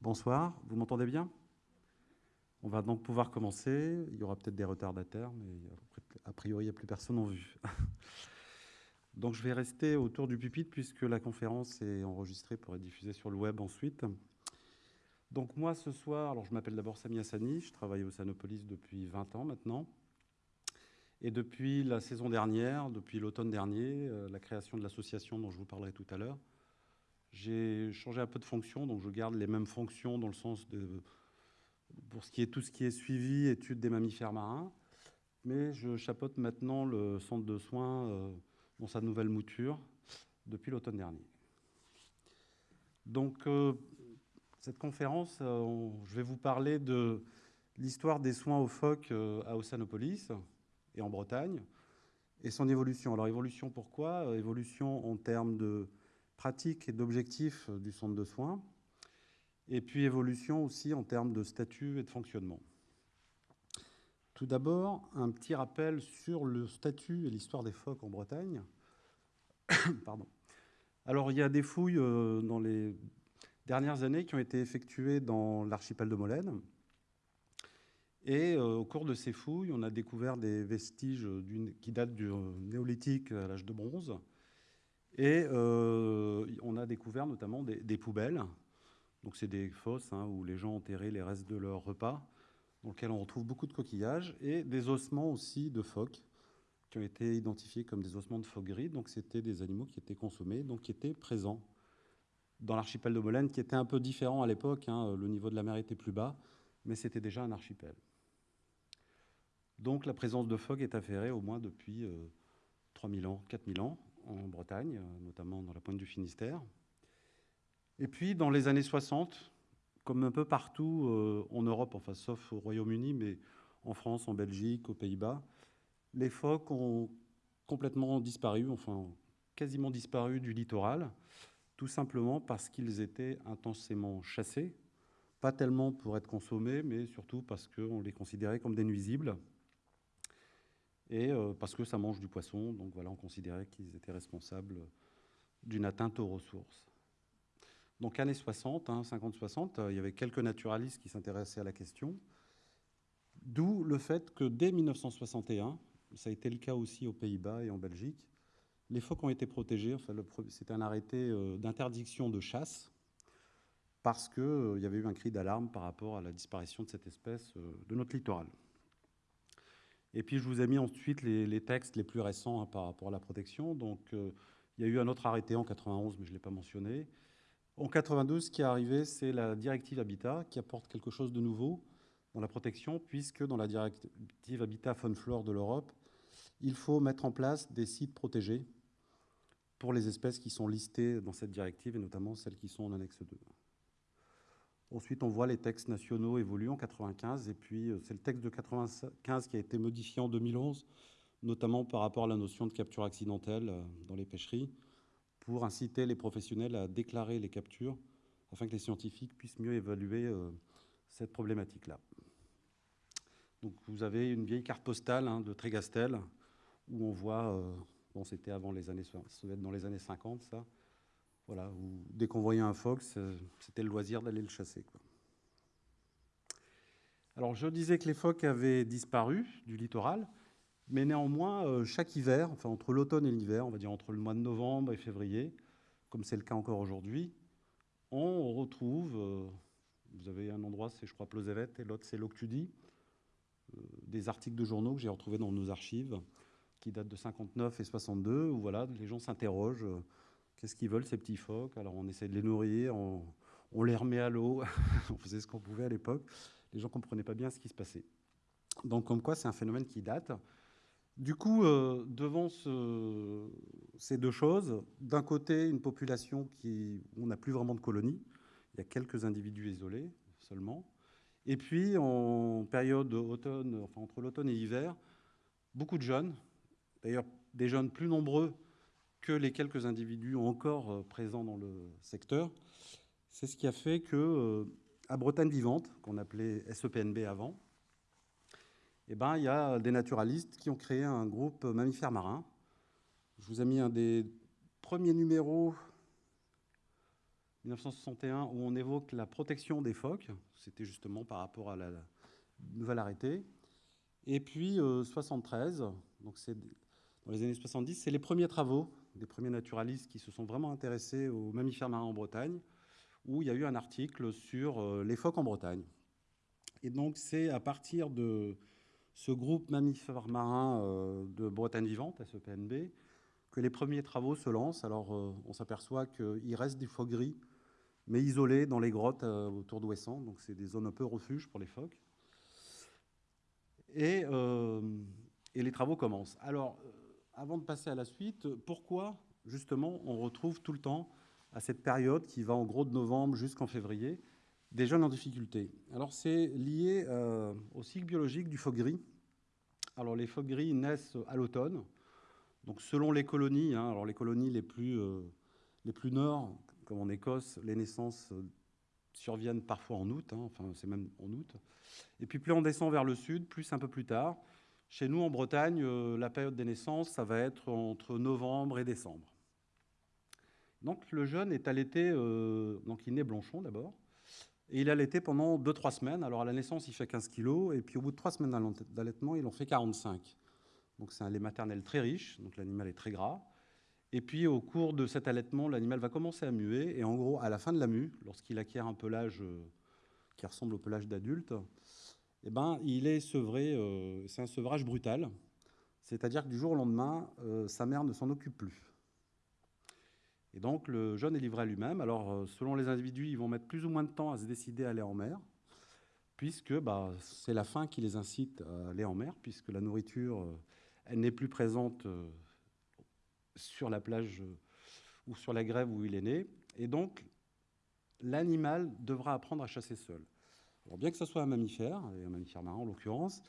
Bonsoir, vous m'entendez bien? On va donc pouvoir commencer. Il y aura peut-être des retardataires, mais a priori, il n'y a plus personne en vue. Donc je vais rester autour du pupitre puisque la conférence est enregistrée pour être diffusée sur le web ensuite. Donc moi ce soir, alors je m'appelle d'abord Samia Sani, je travaille au Sanopolis depuis 20 ans maintenant. Et depuis la saison dernière, depuis l'automne dernier, euh, la création de l'association dont je vous parlerai tout à l'heure, j'ai changé un peu de fonction, donc je garde les mêmes fonctions dans le sens de pour ce qui est tout ce qui est suivi, étude des mammifères marins, mais je chapeaute maintenant le centre de soins euh, sa nouvelle mouture depuis l'automne dernier. Donc, euh, cette conférence, euh, je vais vous parler de l'histoire des soins aux phoques à Ossanopolis et en Bretagne, et son évolution. Alors, évolution pourquoi? Évolution en termes de pratique et d'objectifs du centre de soins, et puis évolution aussi en termes de statut et de fonctionnement. Tout d'abord, un petit rappel sur le statut et l'histoire des phoques en Bretagne. Pardon. Alors, il y a des fouilles euh, dans les dernières années qui ont été effectuées dans l'archipel de Molène. Et euh, au cours de ces fouilles, on a découvert des vestiges qui datent du néolithique à l'âge de bronze, et euh, on a découvert notamment des, poubelles. Donc c'est des fosses hein, où les gens enterraient les restes de leur repas, dans lesquelles on retrouve beaucoup de coquillages, et des ossements aussi de phoques, qui ont été identifiés comme des ossements de phoques gris. Donc c'était des animaux qui étaient consommés, donc qui étaient présents dans l'archipel de Molène, qui était un peu différent à l'époque. Hein. le niveau de la mer était plus bas, mais c'était déjà un archipel. Donc la présence de phoques est affairée au moins depuis 3000 euh, ans, 4000 ans, en Bretagne, notamment dans la pointe du Finistère. Et puis, dans les années 60, comme un peu partout euh, en Europe, enfin sauf au Royaume-Uni, mais en France, en Belgique, aux Pays-Bas, les phoques ont complètement disparu, enfin quasiment disparu du littoral, tout simplement parce qu'ils étaient intensément chassés, pas tellement pour être consommés, mais surtout parce qu'on les considérait comme des nuisibles et euh, parce que ça mange du poisson. Donc voilà, on considérait qu'ils étaient responsables d'une atteinte aux ressources. Donc années 60, 50-60, hein, il y avait quelques naturalistes qui s'intéressaient à la question, d'où le fait que dès 1961, ça a été le cas aussi aux Pays-Bas et en Belgique, les phoques ont été protégés. Enfin, C'était un arrêté euh, d'interdiction de chasse parce qu'il euh, y avait eu un cri d'alarme par rapport à la disparition de cette espèce de notre littoral. Et puis, je vous ai mis ensuite les, textes les plus récents hein, par rapport à la protection. Donc, euh, il y a eu un autre arrêté en 91, mais je ne l'ai pas mentionné. En 92, ce qui est arrivé, c'est la directive Habitat qui apporte quelque chose de nouveau dans la protection, puisque dans la directive Habitat Faune Flore de l'Europe, il faut mettre en place des sites protégés pour les espèces qui sont listées dans cette directive, et notamment celles qui sont en annexe 2. Ensuite, on voit les textes nationaux évoluer en 95, et puis euh, c'est le texte de 95 qui a été modifié en 2011, notamment par rapport à la notion de capture accidentelle euh, dans les pêcheries, pour inciter les professionnels à déclarer les captures, afin que les scientifiques puissent mieux évaluer euh, cette problématique-là. Donc vous avez une vieille carte postale hein, de Trégastel, où on voit, bon c'était avant les années, ça être dans les années 50 ça, voilà, dès qu'on voyait un phoque, c'était le loisir d'aller le chasser. Alors, je disais que les phoques avaient disparu du littoral, mais néanmoins, euh, chaque hiver, enfin entre l'automne et l'hiver, on va dire entre le mois de novembre et février, comme c'est le cas encore aujourd'hui, on retrouve, euh, vous avez un endroit, c'est je crois Pleuzevet, et l'autre c'est Loctudie, euh, des articles de journaux que j'ai retrouvés dans nos archives, qui datent de 59 et 62, où voilà, les gens s'interrogent Qu'est-ce qu'ils veulent, ces petits phoques? Alors, on essaie de les nourrir, on, les remet à l'eau. on faisait ce qu'on pouvait à l'époque. Les gens ne comprenaient pas bien ce qui se passait. Donc, comme quoi, c'est un phénomène qui date. Du coup, euh, devant ces deux choses, d'un côté, une population qui, on n'a plus vraiment de colonies. Il y a quelques individus isolés seulement. Et puis, en période automne, entre l'automne et l'hiver, beaucoup de jeunes, d'ailleurs des jeunes plus nombreux que les quelques individus encore euh, présents dans le secteur. C'est ce qui a fait que, à Bretagne vivante, qu'on appelait SEPNB avant, eh ben, il y a des naturalistes qui ont créé un groupe mammifères marins. Je vous ai mis un des premiers numéros 1961 où on évoque la protection des phoques. C'était justement par rapport à la nouvelle arrêté. Et puis 73, donc c'est dans les années 70, c'est les premiers travaux des premiers naturalistes qui se sont vraiment intéressés aux mammifères marins en Bretagne, où il y a eu un article sur euh, les phoques en Bretagne. Et donc c'est à partir de ce groupe mammifères marins euh, de Bretagne vivante, SEPNB, que les premiers travaux se lancent. Alors euh, on s'aperçoit qu'il reste des phoques gris, mais isolés dans les grottes autour d'Ouessant, donc c'est des zones un peu refuge pour les phoques. Et les travaux commencent. Alors, avant de passer à la suite, pourquoi justement on retrouve tout le temps, à cette période qui va en gros de novembre jusqu'en février, des jeunes en difficulté Alors c'est lié euh, au cycle biologique du phoque gris. Alors les phoques gris naissent à l'automne, donc selon les colonies, hein, alors les colonies les plus, euh, les plus nord, comme en Écosse, les naissances euh, surviennent parfois en août, hein, enfin c'est même en août. Et puis plus on descend vers le sud, plus un peu plus tard. Chez nous, en Bretagne, euh, la période des naissances, ça va être entre novembre et décembre. Donc le jeune est allaité, donc il naît blanchon d'abord, et il allaité pendant 2-3 semaines. Alors à la naissance, il fait 15 kilos, et puis au bout de 3 semaines d'allaitement, il en fait 45. Donc c'est un lait maternel très riche, donc l'animal est très gras. Et puis au cours de cet allaitement, l'animal va commencer à muer, et en gros, à la fin de la mue, lorsqu'il acquiert un pelage euh, qui ressemble au pelage d'adulte, eh ben, il est sevré, euh, c'est un sevrage brutal, c'est-à-dire que du jour au lendemain, euh, sa mère ne s'en occupe plus. Et donc le jeune est livré à lui-même. Alors euh, selon les individus, ils vont mettre plus ou moins de temps à se décider à aller en mer, puisque bah, c'est la faim qui les incite à aller en mer, puisque la nourriture, elle n'est plus présente sur la plage ou sur la grève où il est né. Et donc l'animal devra apprendre à chasser seul bien que ce soit un mammifère, et un mammifère marin en l'occurrence,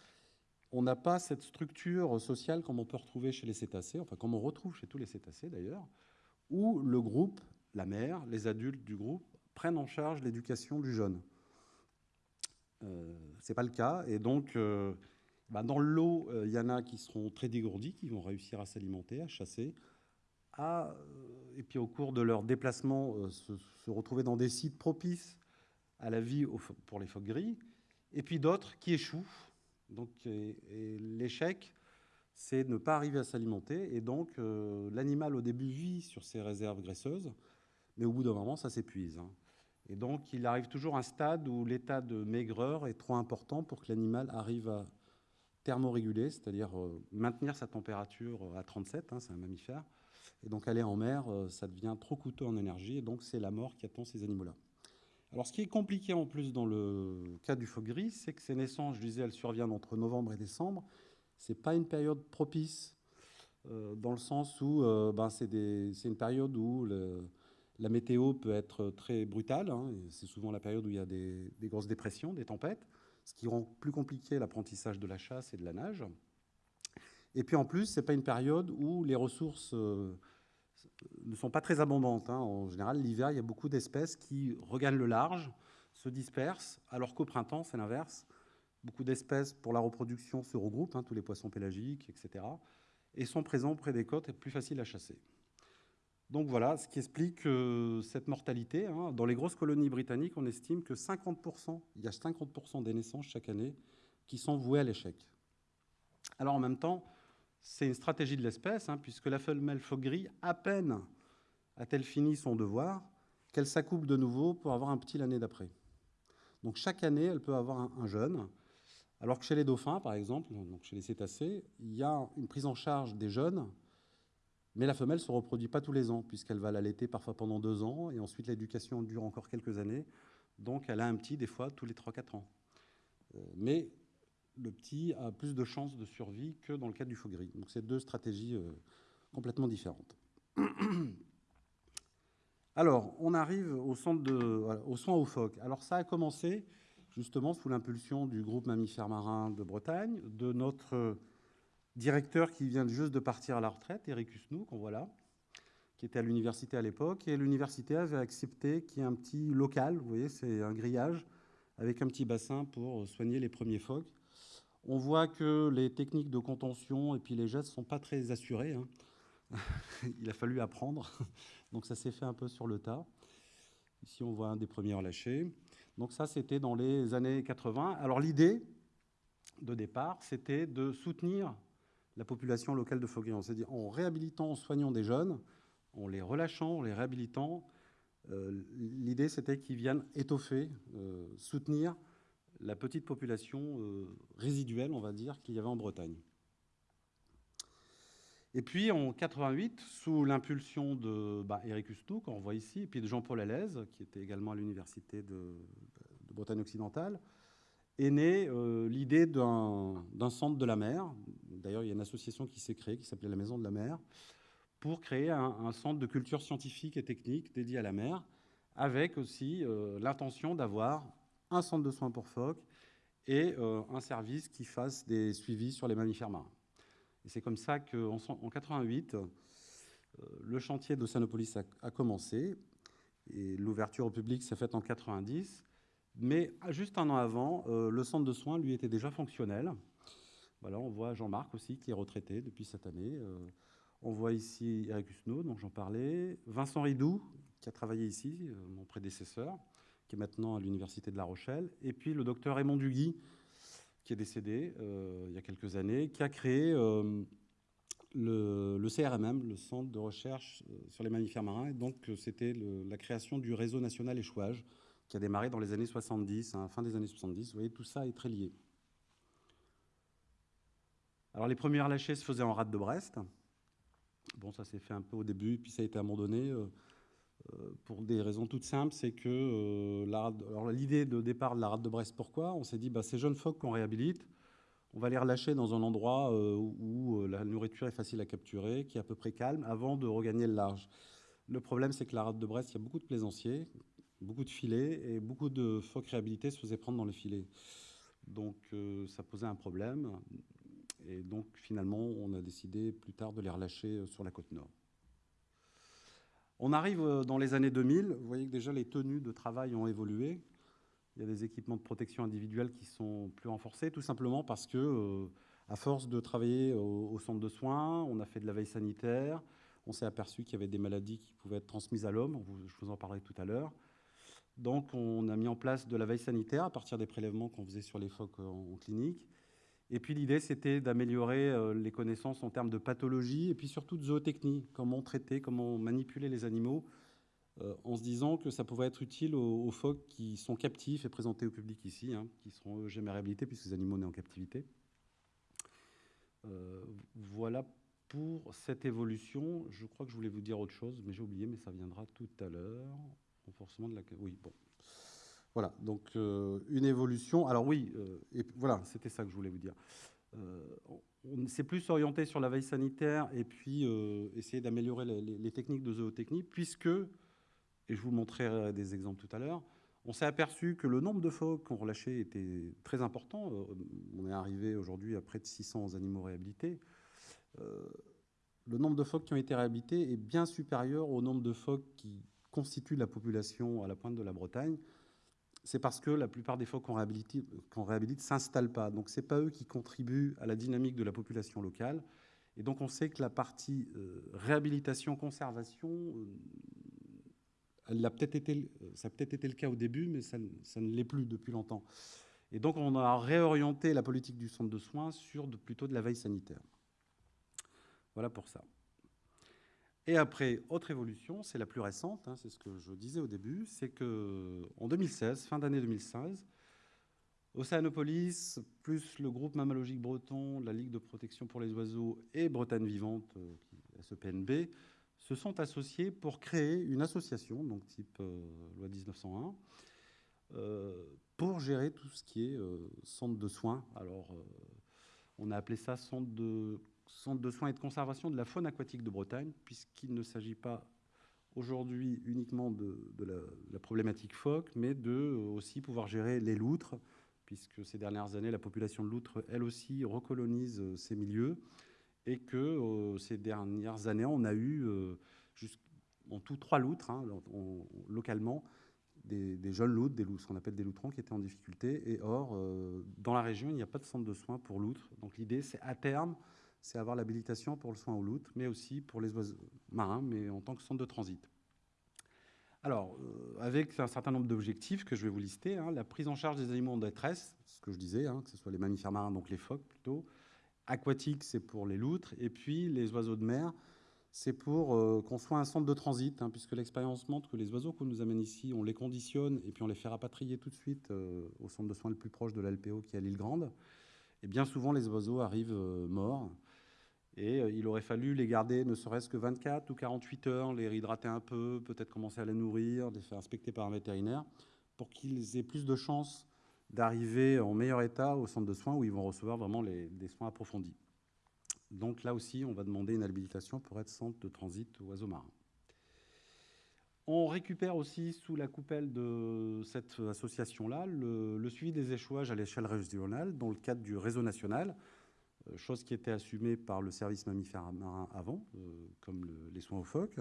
on n'a pas cette structure sociale comme on peut retrouver chez les cétacés, enfin comme on retrouve chez tous les cétacés d'ailleurs, où le groupe, la mère, les adultes du groupe prennent en charge l'éducation du jeune. Euh, Ce n'est pas le cas, et donc euh, bah, dans l'eau, il euh, y en a qui seront très dégourdis, qui vont réussir à s'alimenter, à chasser, à, et puis au cours de leur déplacement, se, se retrouver dans des sites propices à la vie pour les phoques gris, et puis d'autres qui échouent. Donc, l'échec, c'est ne pas arriver à s'alimenter, et donc euh, l'animal au début vit sur ses réserves graisseuses, mais au bout d'un moment, ça s'épuise. Hein. Et donc, il arrive toujours à un stade où l'état de maigreur est trop important pour que l'animal arrive à thermoréguler, c'est-à-dire euh, maintenir sa température à 37, hein, c'est un mammifère, et donc aller en mer, euh, ça devient trop coûteux en énergie, et donc c'est la mort qui attend ces animaux-là. Alors, ce qui est compliqué en plus dans le cas du phoque gris, c'est que ces naissances, je disais, elles surviennent entre novembre et décembre. Ce n'est pas une période propice, euh, dans le sens où euh, ben, c'est une période où la météo peut être très brutale. Hein, c'est souvent la période où il y a des, grosses dépressions, des tempêtes, ce qui rend plus compliqué l'apprentissage de la chasse et de la nage. Et puis en plus, ce n'est pas une période où les ressources euh, ne sont pas très abondantes. Hein. En général, l'hiver, il y a beaucoup d'espèces qui regagnent le large, se dispersent, alors qu'au printemps, c'est l'inverse. Beaucoup d'espèces pour la reproduction se regroupent, hein, tous les poissons pélagiques, etc., et sont présents près des côtes et plus faciles à chasser. Donc voilà, ce qui explique euh, cette mortalité. Hein. Dans les grosses colonies britanniques, on estime que 50%, il y a 50% des naissances chaque année qui sont vouées à l'échec. Alors en même temps, c'est une stratégie de l'espèce, hein, puisque la femelle phoque gris, à peine a-t-elle fini son devoir, qu'elle s'accouple de nouveau pour avoir un petit l'année d'après. Donc chaque année, elle peut avoir un, jeune, alors que chez les dauphins, par exemple, donc chez les cétacés, il y a une prise en charge des jeunes, mais la femelle ne se reproduit pas tous les ans, puisqu'elle va l'allaiter parfois pendant deux ans, et ensuite l'éducation dure encore quelques années, donc elle a un petit des fois tous les 3-4 ans. Euh, mais le petit a plus de chances de survie que dans le cas du faux gris. Donc c'est deux stratégies euh, complètement différentes. Alors, on arrive au centre de, aux soins aux phoques. Alors ça a commencé justement sous l'impulsion du groupe mammifères marins de Bretagne, de notre directeur qui vient juste de partir à la retraite, Eric Husnou, qu'on voit là, qui était à l'université à l'époque, et l'université avait accepté qu'il y ait un petit local, vous voyez, c'est un grillage, avec un petit bassin pour soigner les premiers phoques. On voit que les techniques de contention et puis les gestes ne sont pas très assurés. Hein. Il a fallu apprendre, donc ça s'est fait un peu sur le tas. Ici, on voit un des premiers relâchés. Donc ça, c'était dans les années 80. Alors l'idée de départ, c'était de soutenir la population locale de Fauguillon. C'est-à-dire en réhabilitant, en soignant des jeunes, en les relâchant, en les réhabilitant. Euh, l'idée, c'était qu'ils viennent étoffer, euh, soutenir la petite population euh, résiduelle, on va dire, qu'il y avait en Bretagne. Et puis en 88, sous l'impulsion de bah, Eric qu'on voit ici, et puis de Jean-Paul Alaise, qui était également à l'université de, Bretagne occidentale, est née l'idée d'un centre de la mer. D'ailleurs, il y a une association qui s'est créée qui s'appelait la Maison de la Mer, pour créer un, centre de culture scientifique et technique dédié à la mer, avec aussi euh, l'intention d'avoir un centre de soins pour phoques et euh, un service qui fasse des suivis sur les mammifères marins. Et c'est comme ça qu'en en 88, euh, le chantier d'Océanopolis a, commencé, et l'ouverture au public s'est faite en 90, mais juste un an avant, le centre de soins, lui, était déjà fonctionnel. Voilà, on voit Jean-Marc aussi, qui est retraité depuis cette année. On voit ici Eric Husneau, dont j'en parlais, Vincent Ridou, qui a travaillé ici, euh, mon prédécesseur, qui est maintenant à l'Université de La Rochelle, et puis le docteur Raymond Duguy, qui est décédé euh, il y a quelques années, qui a créé euh, le, CRMM, le Centre de recherche sur les mammifères marins. Et donc, c'était la création du réseau national échouage, qui a démarré dans les années 70, hein, fin des années 70. Vous voyez, tout ça est très lié. Alors, les premiers lâchers se faisaient en rade de Brest. Bon, ça s'est fait un peu au début, puis ça a été abandonné euh, euh, pour des raisons toutes simples. C'est que euh, l'idée de départ de la rade de Brest, pourquoi? On s'est dit, bah, ces jeunes phoques qu'on réhabilite, on va les relâcher dans un endroit où, la nourriture est facile à capturer, qui est à peu près calme, avant de regagner le large. Le problème, c'est que la rade de Brest, il y a beaucoup de plaisanciers, beaucoup de filets, et beaucoup de phoques réhabilités se faisaient prendre dans les filets. Donc ça posait un problème. Et donc, finalement, on a décidé plus tard de les relâcher euh, sur la côte nord. On arrive euh, dans les années 2000. Vous voyez que déjà les tenues de travail ont évolué. Il y a des équipements de protection individuelle qui sont plus renforcés, tout simplement parce que, euh, à force de travailler au, centre de soins, on a fait de la veille sanitaire. On s'est aperçu qu'il y avait des maladies qui pouvaient être transmises à l'homme. Je vous en parlerai tout à l'heure. Donc, on a mis en place de la veille sanitaire à partir des prélèvements qu'on faisait sur les phoques en clinique. Et puis l'idée, c'était d'améliorer euh, les connaissances en termes de pathologie et puis surtout de zootechnie, comment traiter, comment manipuler les animaux, euh, en se disant que ça pouvait être utile aux, phoques qui sont captifs et présentés au public ici, hein, qui seront jamais réhabilités puisque les animaux nés en captivité. Euh, voilà pour cette évolution. Je crois que je voulais vous dire autre chose, mais j'ai oublié, mais ça viendra tout à l'heure. Renforcement de la... Oui, bon. Voilà, donc euh, une évolution. Alors oui, euh, voilà, c'était ça que je voulais vous dire. Euh, on s'est plus orienté sur la veille sanitaire et puis essayer d'améliorer les, techniques de zootechnie, puisque, et je vous montrerai des exemples tout à l'heure, on s'est aperçu que le nombre de phoques qu'on relâchait était très important. on est arrivé aujourd'hui à près de 600 animaux réhabilités. le nombre de phoques qui ont été réhabilités est bien supérieur au nombre de phoques qui constituent la population à la pointe de la Bretagne c'est parce que la plupart des phoques qu'on réhabilite ne réhabilite s'installent pas. Donc ce n'est pas eux qui contribuent à la dynamique de la population locale. Et donc on sait que la partie euh, réhabilitation-conservation, euh, ça a peut-être été le cas au début, mais ça, ça ne l'est plus depuis longtemps. Et donc on a réorienté la politique du centre de soins sur de, plutôt de la veille sanitaire. Voilà pour ça. Et après, autre évolution, c'est la plus récente, hein, c'est ce que je disais au début, c'est qu'en 2016, fin d'année 2016, Océanopolis, plus le groupe mammalogique breton, la Ligue de protection pour les oiseaux et Bretagne Vivante, euh, SEPNB, se sont associés pour créer une association, donc type euh, loi 1901, euh, pour gérer tout ce qui est centre de soins. Alors, on a appelé ça centre de centre de soins et de conservation de la faune aquatique de Bretagne, puisqu'il ne s'agit pas aujourd'hui uniquement de, la, problématique phoque, mais de euh, aussi pouvoir gérer les loutres, puisque ces dernières années, la population de loutres, elle aussi, recolonise euh, ces milieux, et que euh, ces dernières années, on a eu en tout trois loutres, hein, localement, des, jeunes loutres, des loups, ce qu'on appelle des loutrons, qui étaient en difficulté. Et or, dans la région, il n'y a pas de centre de soins pour loutres. Donc l'idée, c'est à terme, c'est avoir l'habilitation pour le soin aux loutres, mais aussi pour les oiseaux marins, mais en tant que centre de transit. Alors, euh, avec un certain nombre d'objectifs que je vais vous lister, hein, la prise en charge des animaux en détresse, ce que je disais, hein, que ce soit les mammifères marins, donc les phoques plutôt, aquatiques, c'est pour les loutres, et puis les oiseaux de mer, c'est pour euh, qu'on soit un centre de transit, hein, puisque l'expérience montre que les oiseaux qu'on nous amène ici, on les conditionne et puis on les fait rapatrier tout de suite euh, au centre de soins le plus proche de l'LPO qui est à l'île Grande. Et bien souvent, les oiseaux arrivent morts. Et il aurait fallu les garder ne serait-ce que 24 ou 48 heures, les réhydrater un peu, peut-être commencer à les nourrir, les faire inspecter par un vétérinaire, pour qu'ils aient plus de chances d'arriver en meilleur état au centre de soins où ils vont recevoir vraiment des soins approfondis. Donc là aussi, on va demander une habilitation pour être centre de transit oiseaux marins. On récupère aussi sous la coupelle de cette association-là le, suivi des échouages à l'échelle régionale dans le cadre du réseau national, euh, chose qui était assumée par le service mammifère marin avant, euh, comme les soins aux phoques.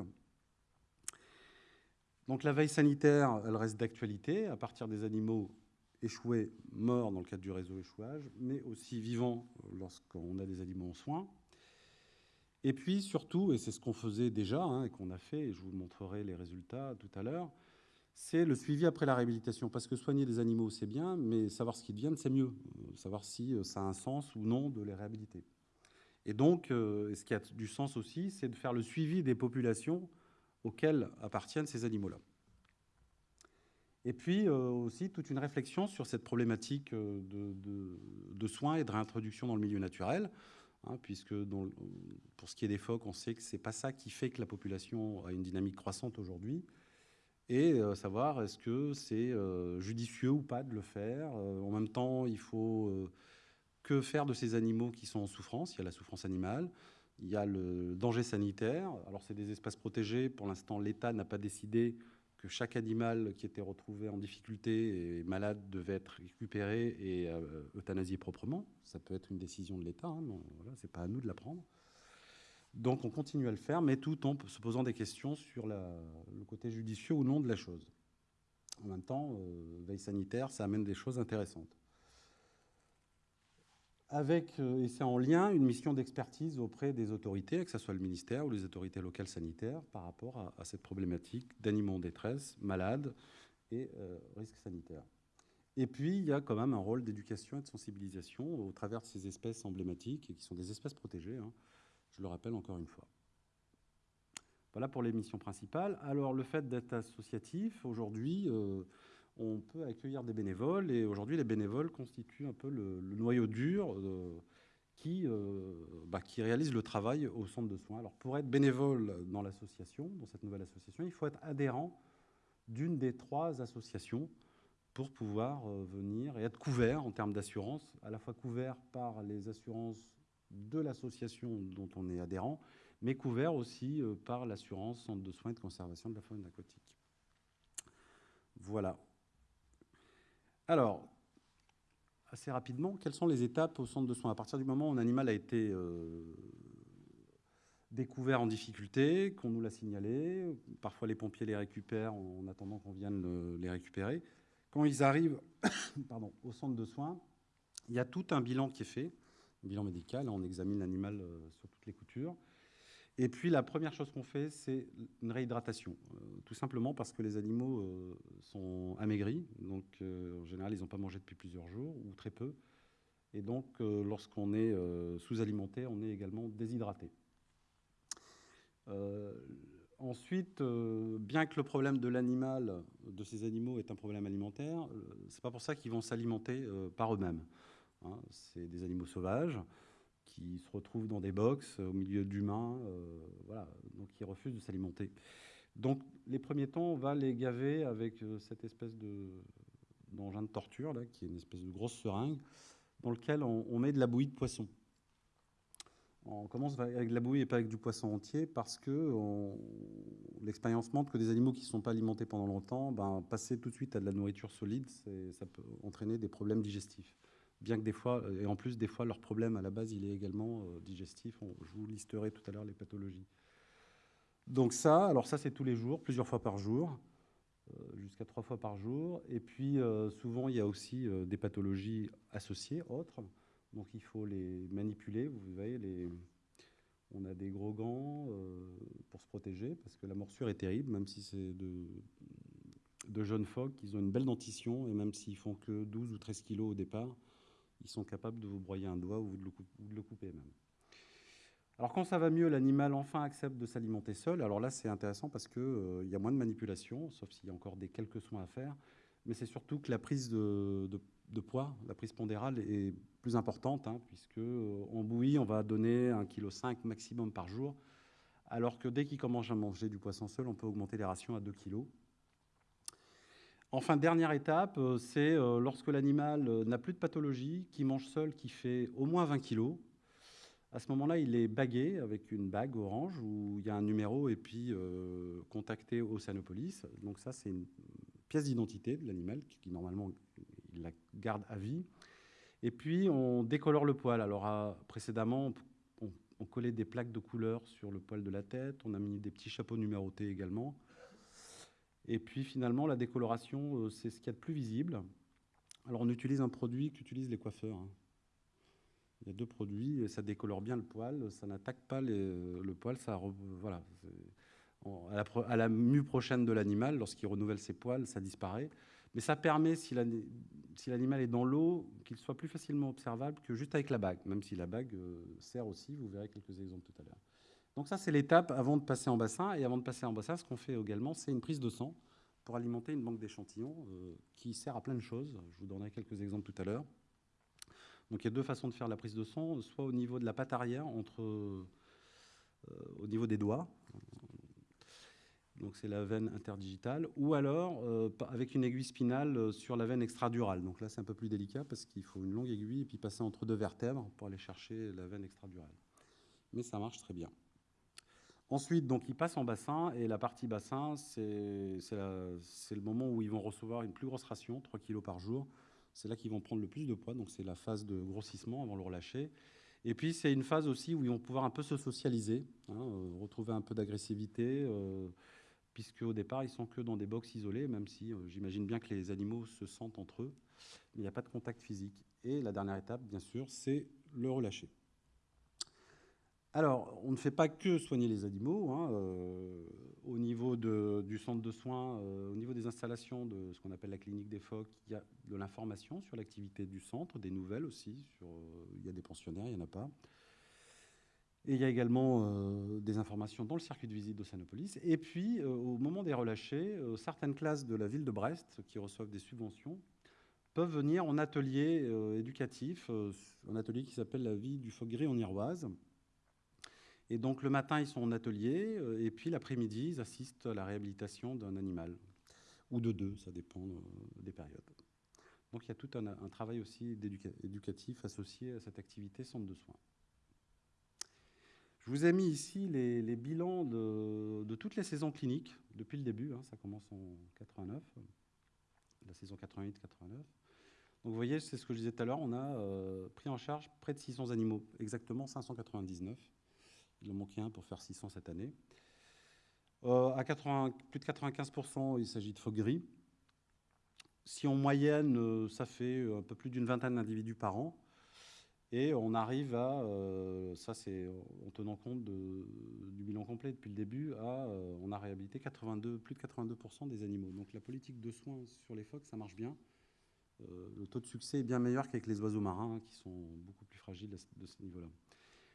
Donc la veille sanitaire, elle reste d'actualité à partir des animaux échoués, morts dans le cadre du réseau échouage, mais aussi vivants lorsqu'on a des animaux en soins. Et puis surtout, et c'est ce qu'on faisait déjà hein, et qu'on a fait, et je vous montrerai les résultats tout à l'heure, c'est le suivi après la réhabilitation. Parce que soigner des animaux, c'est bien, mais savoir ce qu'ils deviennent, c'est mieux. Euh, savoir si euh, ça a un sens ou non de les réhabiliter. Et donc, euh, ce qui a du sens aussi, c'est de faire le suivi des populations auxquelles appartiennent ces animaux-là. Et puis aussi toute une réflexion sur cette problématique de, soins et de réintroduction dans le milieu naturel. Hein, puisque pour ce qui est des phoques, on sait que ce n'est pas ça qui fait que la population a une dynamique croissante aujourd'hui. Et euh, savoir est-ce que c'est euh, judicieux ou pas de le faire. Euh, en même temps, il faut que faire de ces animaux qui sont en souffrance? Il y a la souffrance animale, il y a le danger sanitaire. Alors c'est des espaces protégés. Pour l'instant, l'État n'a pas décidé que chaque animal qui était retrouvé en difficulté et malade devait être récupéré et euh, euthanasié proprement. Ça peut être une décision de l'État, hein, voilà, ce n'est pas à nous de la prendre. Donc on continue à le faire, mais tout en se posant des questions sur le côté judicieux ou non de la chose. En même temps, euh, veille sanitaire, ça amène des choses intéressantes avec, euh, et c'est en lien, une mission d'expertise auprès des autorités, que ce soit le ministère ou les autorités locales sanitaires, par rapport à, cette problématique d'animaux en détresse, malades et euh, risques sanitaires. Et puis, il y a quand même un rôle d'éducation et de sensibilisation au travers de ces espèces emblématiques, et qui sont des espèces protégées, hein. Je le rappelle encore une fois. Voilà pour les missions principales. Alors, le fait d'être associatif, aujourd'hui, euh, on peut accueillir des bénévoles. Et aujourd'hui, les bénévoles constituent un peu le, noyau dur euh, qui, euh, bah, qui réalise le travail au centre de soins. Alors, pour être bénévole dans l'association, dans cette nouvelle association, il faut être adhérent d'une des trois associations pour pouvoir venir et être couvert en termes d'assurance, à la fois couvert par les assurances de l'association dont on est adhérent, mais couvert aussi par l'assurance centre de soins et de conservation de la faune aquatique. Voilà. Alors, assez rapidement, quelles sont les étapes au centre de soins? À partir du moment où un animal a été euh, découvert en difficulté, qu'on nous l'a signalé, parfois les pompiers les récupèrent en attendant qu'on vienne les récupérer. Quand ils arrivent au centre de soins, il y a tout un bilan qui est fait, bilan médical, on examine l'animal euh, sur toutes les coutures. Et puis la première chose qu'on fait, c'est une réhydratation, euh, tout simplement parce que les animaux euh, sont amaigris, donc en général ils n'ont pas mangé depuis plusieurs jours ou très peu, et donc lorsqu'on est sous-alimenté, on est également déshydraté. ensuite, bien que le problème de l'animal, de ces animaux, est un problème alimentaire, c'est pas pour ça qu'ils vont s'alimenter par eux-mêmes. Hein. c'est des animaux sauvages qui se retrouvent dans des box au milieu d'humains, euh, voilà, donc qui refusent de s'alimenter. Donc les premiers temps, on va les gaver avec euh, cette espèce de d'engin de torture, là, qui est une espèce de grosse seringue, dans lequel on, met de la bouillie de poisson. On commence avec de la bouillie et pas avec du poisson entier parce que l'expérience montre que des animaux qui ne sont pas alimentés pendant longtemps, ben, passer tout de suite à de la nourriture solide, ça peut entraîner des problèmes digestifs bien que des fois, et en plus des fois leur problème à la base il est également euh, digestif, je vous listerai tout à l'heure les pathologies. Donc ça, alors ça c'est tous les jours, plusieurs fois par jour, jusqu'à trois fois par jour. Et puis souvent il y a aussi des pathologies associées, autres. Donc il faut les manipuler. Vous voyez, les... on a des gros gants pour se protéger parce que la morsure est terrible, même si c'est de, de jeunes phoques, ils ont une belle dentition et même s'ils font que 12 ou 13 kilos au départ, ils sont capables de vous broyer un doigt ou de le, couper même. Alors quand ça va mieux, l'animal enfin accepte de s'alimenter seul. Alors là, c'est intéressant parce qu'il euh, y a moins de manipulation, sauf s'il y a encore des quelques soins à faire. Mais c'est surtout que la prise de, poids, la prise pondérale est plus importante, hein, puisque euh, en bouillie, on va donner 1,5 kg maximum par jour, alors que dès qu'il commence à manger du poisson seul, on peut augmenter les rations à 2 kg. Enfin, dernière étape, euh, c'est euh, lorsque l'animal euh, n'a plus de pathologie, qui mange seul, qui fait au moins 20 kg. À ce moment-là, il est bagué avec une bague orange où il y a un numéro et puis contacté au Sanopolis. Donc ça, c'est une pièce d'identité de l'animal qui, normalement il la garde à vie. Et puis on décolore le poil. Alors précédemment, on, on, collait des plaques de couleur sur le poil de la tête. On a mis des petits chapeaux numérotés également. Et puis finalement, la décoloration, euh, c'est ce qu'il y a de plus visible. Alors on utilise un produit qu'utilisent les coiffeurs. Hein. Il y a deux produits, ça décolore bien le poil, ça n'attaque pas le poil, ça voilà. À la, à la, mue prochaine de l'animal, lorsqu'il renouvelle ses poils, ça disparaît. Mais ça permet, si l'animal est dans l'eau, qu'il soit plus facilement observable que juste avec la bague, même si la bague euh, sert aussi, vous verrez quelques exemples tout à l'heure. Donc ça, c'est l'étape avant de passer en bassin. Et avant de passer en bassin, ce qu'on fait également, c'est une prise de sang pour alimenter une banque d'échantillons euh, qui sert à plein de choses. Je vous donnerai quelques exemples tout à l'heure. Donc il y a deux façons de faire la prise de sang, soit au niveau de la patte arrière, entre, euh, au niveau des doigts, donc c'est la veine interdigitale, ou alors euh, avec une aiguille spinale sur la veine extradurale. Donc là c'est un peu plus délicat parce qu'il faut une longue aiguille et puis passer entre deux vertèbres pour aller chercher la veine extradurale. Mais ça marche très bien. Ensuite, donc, ils passent en bassin, et la partie bassin, c'est le moment où ils vont recevoir une plus grosse ration, 3 kg par jour. C'est là qu'ils vont prendre le plus de poids, donc c'est la phase de grossissement avant le relâcher. Et puis, c'est une phase aussi où ils vont pouvoir un peu se socialiser, hein, euh, retrouver un peu d'agressivité, euh, puisque au départ, ils sont que dans des box isolés, même si euh, j'imagine bien que les animaux se sentent entre eux, mais il n'y a pas de contact physique. Et la dernière étape, bien sûr, c'est le relâcher. Alors, on ne fait pas que soigner les animaux. Hein, euh, au niveau du centre de soins, euh, au niveau des installations de ce qu'on appelle la clinique des phoques, il y a de l'information sur l'activité du centre, des nouvelles aussi. Euh, il y a des pensionnaires, il n'y en a pas. Et il y a également des informations dans le circuit de visite d'Océanopolis. Et puis, au moment des relâchés, certaines classes de la ville de Brest qui reçoivent des subventions peuvent venir en atelier éducatif, un atelier qui s'appelle la vie du phoque gris en Iroise, et donc le matin, ils sont en atelier, euh, et puis l'après-midi, ils assistent à la réhabilitation d'un animal, ou de deux, ça dépend euh, des périodes. Donc il y a tout un, travail aussi éducatif associé à cette activité centre de soins. Je vous ai mis ici les, bilans de, toutes les saisons cliniques depuis le début, hein, ça commence en 89, la saison 88-89. Donc vous voyez, c'est ce que je disais tout à l'heure, on a euh, pris en charge près de 600 animaux, exactement 599. Il en manquait un pour faire 600 cette année. Euh, à plus de 95%, il s'agit de phoques gris. Si en moyenne, euh, ça fait euh, un peu plus d'une vingtaine d'individus par an, et on arrive à, ça c'est en tenant compte du bilan complet depuis le début, à, on a réhabilité 82, plus de 82% des animaux. Donc la politique de soins sur les phoques, ça marche bien. le taux de succès est bien meilleur qu'avec les oiseaux marins, qui sont beaucoup plus fragiles de ce niveau-là.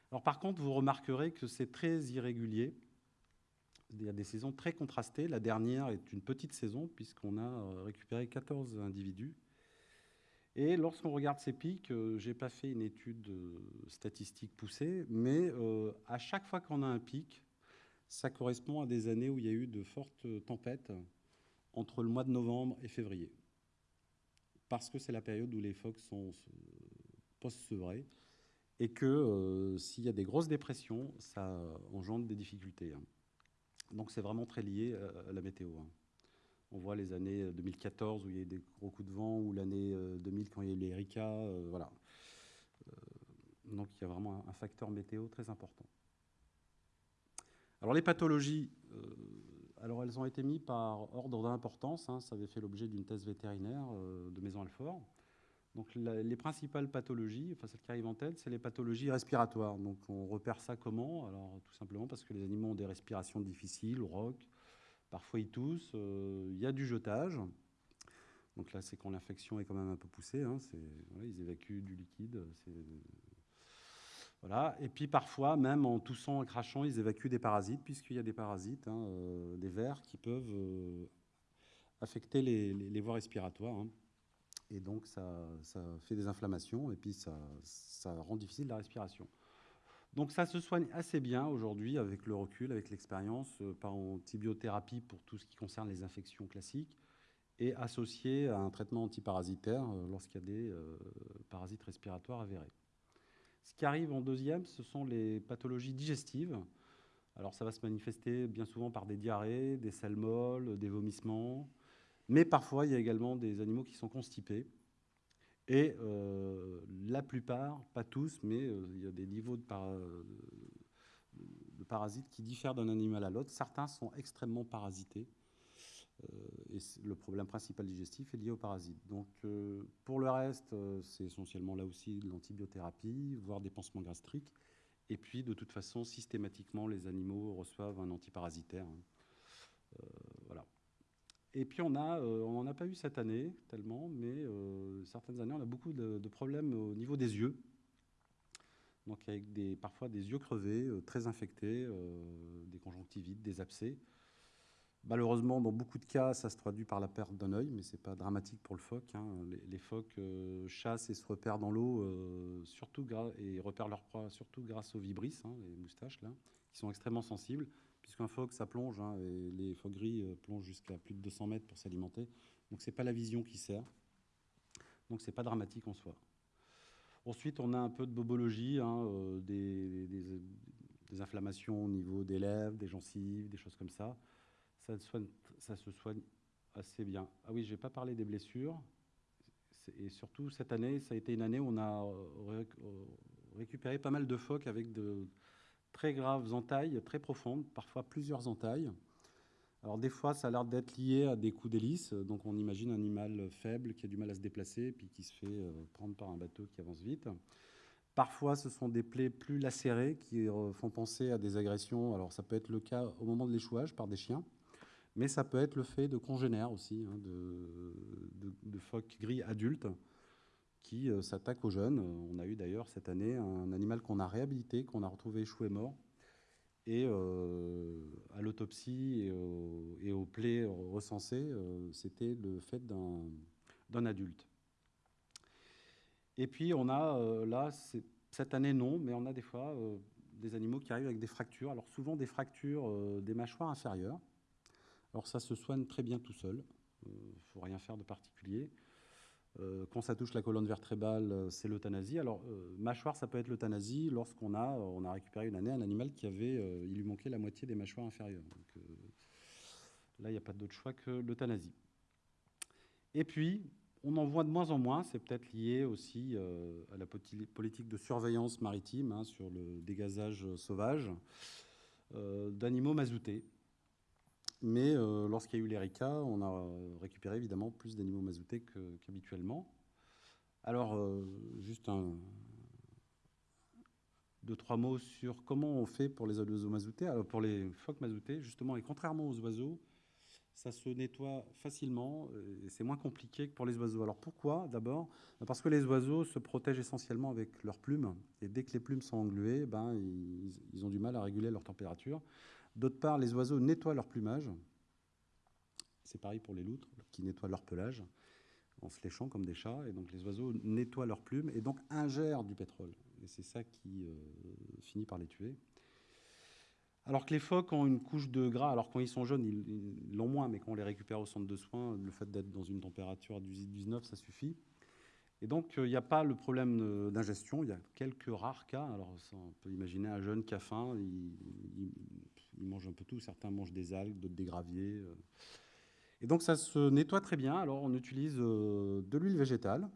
Par contre, vous remarquerez que c'est très irrégulier. Il y a des saisons très contrastées. La dernière est une petite saison puisqu'on a euh, récupéré 14 individus. Et lorsqu'on regarde ces pics, euh, je n'ai pas fait une étude euh, statistique poussée, mais à chaque fois qu'on a un pic, ça correspond à des années où il y a eu de fortes tempêtes entre le mois de novembre et février. Parce que c'est la période où les phoques sont post-sevrés et que euh, s'il y a des grosses dépressions, ça engendre des difficultés. Hein. Donc c'est vraiment très lié à la météo. Hein. On voit les années 2014 où il y a eu des gros coups de vent, ou l'année 2000 euh, quand il y a eu les Erika, euh, voilà. donc il y a vraiment un facteur météo très important. Alors les pathologies, alors, elles ont été mises par ordre d'importance. Hein. ça avait fait l'objet d'une thèse vétérinaire de Maison Alfort. Donc, les principales pathologies, enfin celles qui arrivent en tête, c'est les pathologies respiratoires. Donc, on repère ça comment? Alors, tout simplement parce que les animaux ont des respirations difficiles, roc, parfois ils toussent, il y a du jetage. Donc là, c'est quand l'infection est quand même un peu poussée. Hein, ils évacuent du liquide. Voilà. Et puis parfois, même en toussant et crachant, ils évacuent des parasites, puisqu'il y a des parasites, hein, euh, des vers, qui peuvent euh, affecter les, voies respiratoires. Hein. Et donc, ça, fait des inflammations, et puis ça, rend difficile la respiration. Donc ça se soigne assez bien aujourd'hui avec le recul, avec l'expérience, euh, par antibiothérapie pour tout ce qui concerne les infections classiques, et associé à un traitement antiparasitaire euh, lorsqu'il y a des euh, parasites respiratoires avérés. Ce qui arrive en deuxième, ce sont les pathologies digestives. Alors ça va se manifester bien souvent par des diarrhées, des selles molles, des vomissements, mais parfois il y a également des animaux qui sont constipés. Et euh, la plupart, pas tous, mais il y a des niveaux de, de parasites qui diffèrent d'un animal à l'autre. Certains sont extrêmement parasités, euh, et le problème principal digestif est lié aux parasites. Donc, euh, pour le reste, euh, c'est essentiellement là aussi de l'antibiothérapie, voire des pansements gastriques. Et puis, de toute façon, systématiquement, les animaux reçoivent un antiparasitaire. Hein. voilà. Et puis, on on n'en a pas eu cette année tellement, mais certaines années, on a beaucoup de, problèmes au niveau des yeux. Donc, avec des, parfois des yeux crevés, très infectés, des conjonctivites, des abcès. Malheureusement, dans beaucoup de cas, ça se traduit par la perte d'un œil, mais ce n'est pas dramatique pour le phoque. Hein. Les, phoques euh, chassent et se repèrent dans l'eau, euh, surtout et repèrent leur proie surtout grâce aux vibrisses, hein, les moustaches, là, qui sont extrêmement sensibles, puisqu'un phoque, ça plonge, hein, et les phoques gris euh, plongent jusqu'à plus de 200 mètres pour s'alimenter. Donc, ce n'est pas la vision qui sert. Donc, ce n'est pas dramatique en soi. Ensuite, on a un peu de bobologie, des, des inflammations au niveau des lèvres, des gencives, des choses comme ça ça, se soigne assez bien. Ah oui, je n'ai pas parlé des blessures. Et surtout, cette année, ça a été une année où on a euh, récupéré pas mal de phoques avec de très graves entailles, très profondes, parfois plusieurs entailles. Alors des fois, ça a l'air d'être lié à des coups d'hélice. Donc on imagine un animal faible qui a du mal à se déplacer, puis qui se fait euh, prendre par un bateau qui avance vite. Parfois, ce sont des plaies plus lacérées qui euh, font penser à des agressions. Alors ça peut être le cas au moment de l'échouage par des chiens. Mais ça peut être le fait de congénères aussi, hein, de, phoques gris adultes qui euh, s'attaquent aux jeunes. On a eu d'ailleurs cette année un animal qu'on a réhabilité, qu'on a retrouvé échoué mort. Et euh, à l'autopsie et, aux plaies recensées, euh, c'était le fait d'un adulte. Et puis on a là, cette année non, mais on a des fois des animaux qui arrivent avec des fractures. Alors souvent des fractures des mâchoires inférieures. Alors ça se soigne très bien tout seul, il euh, ne faut rien faire de particulier. Euh, quand ça touche la colonne vertébrale, euh, c'est l'euthanasie. Alors, mâchoire, ça peut être l'euthanasie lorsqu'on a, on a récupéré une année un animal qui avait, il lui manquait la moitié des mâchoires inférieures. Donc, là, il n'y a pas d'autre choix que l'euthanasie. Et puis, on en voit de moins en moins, c'est peut-être lié aussi à la politique de surveillance maritime hein, sur le dégazage sauvage d'animaux mazoutés. Mais euh, lorsqu'il y a eu l'ERICA, on a récupéré évidemment plus d'animaux mazoutés qu'habituellement. Alors, euh, juste un, deux, trois mots sur comment on fait pour les oiseaux mazoutés. Alors, pour les phoques mazoutés, justement, et contrairement aux oiseaux, ça se nettoie facilement et c'est moins compliqué que pour les oiseaux. Alors pourquoi? D'abord, parce que les oiseaux se protègent essentiellement avec leurs plumes et dès que les plumes sont engluées, ben, ils ont du mal à réguler leur température. D'autre part, les oiseaux nettoient leur plumage. C'est pareil pour les loutres qui nettoient leur pelage en se léchant comme des chats. Et donc les oiseaux nettoient leurs plumes et donc ingèrent du pétrole. Et c'est ça qui euh, finit par les tuer. Alors que les phoques ont une couche de gras, alors quand ils sont jeunes, ils l'ont moins, mais quand on les récupère au centre de soins, le fait d'être dans une température du 19, ça suffit. Et donc, euh, il n'y a pas le problème d'ingestion. Il y a quelques rares cas. Alors, on peut imaginer un jeune qui a faim, mange un peu tout. Certains mangent des algues, d'autres des graviers. Euh. Et donc, ça se nettoie très bien. Alors, on utilise euh, de l'huile végétale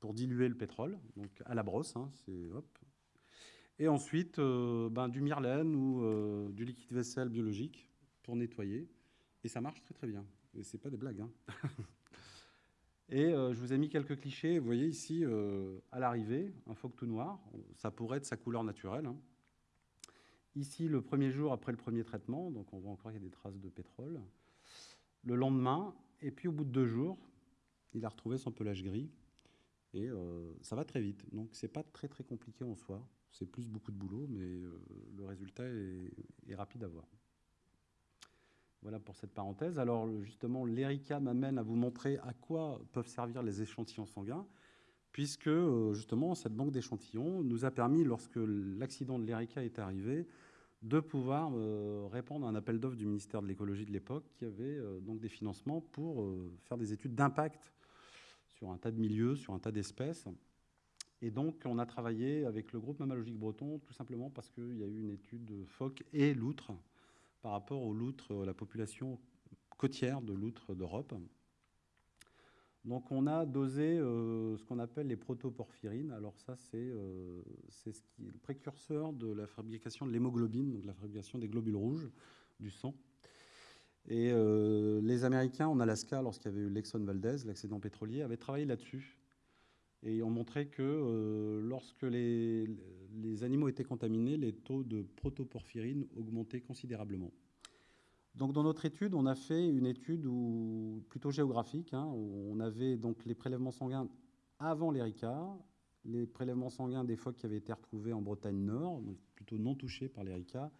pour diluer le pétrole, donc à la brosse. Hein, hop. Et ensuite, ben, du myrlène ou du liquide vaisselle biologique pour nettoyer. Et ça marche très très bien. Et c'est pas des blagues. Hein. Et je vous ai mis quelques clichés. Vous voyez ici, à l'arrivée, un phoque tout noir. Ça pourrait être sa couleur naturelle. Hein. Ici, le premier jour après le premier traitement, donc on voit encore qu'il y a des traces de pétrole. Le lendemain, et puis au bout de deux jours, il a retrouvé son pelage gris. Et euh, ça va très vite. Donc c'est pas très très compliqué en soi. C'est plus beaucoup de boulot, mais euh, le résultat est, rapide à voir. Voilà pour cette parenthèse. Alors justement, l'ERICA m'amène à vous montrer à quoi peuvent servir les échantillons sanguins, puisque euh, justement cette banque d'échantillons nous a permis, lorsque l'accident de l'ERICA est arrivé, de pouvoir euh, répondre à un appel d'offres du ministère de l'écologie de l'époque qui avait euh, donc des financements pour euh, faire des études d'impact sur un tas de milieux, sur un tas d'espèces. Et donc, on a travaillé avec le groupe Mammalogique Breton, tout simplement parce qu'il y a eu une étude de phoques et loutres par rapport aux loutres, la population côtière de loutres d'Europe. Donc on a dosé euh, ce qu'on appelle les protoporphyrines. Alors ça, c'est euh, le précurseur de la fabrication de l'hémoglobine, donc la fabrication des globules rouges du sang. Et euh, les Américains en Alaska, lorsqu'il y avait eu l'Exxon Valdez, l'accident pétrolier, avaient travaillé là-dessus. Et ont montré que lorsque les, les animaux étaient contaminés, les taux de protoporphyrine augmentaient considérablement. Donc, dans notre étude, on a fait une étude plutôt géographique. Hein, où on avait donc les prélèvements sanguins avant l'ERICA, les prélèvements sanguins des phoques qui avaient été retrouvés en Bretagne Nord, plutôt non touchés par l'ERICA,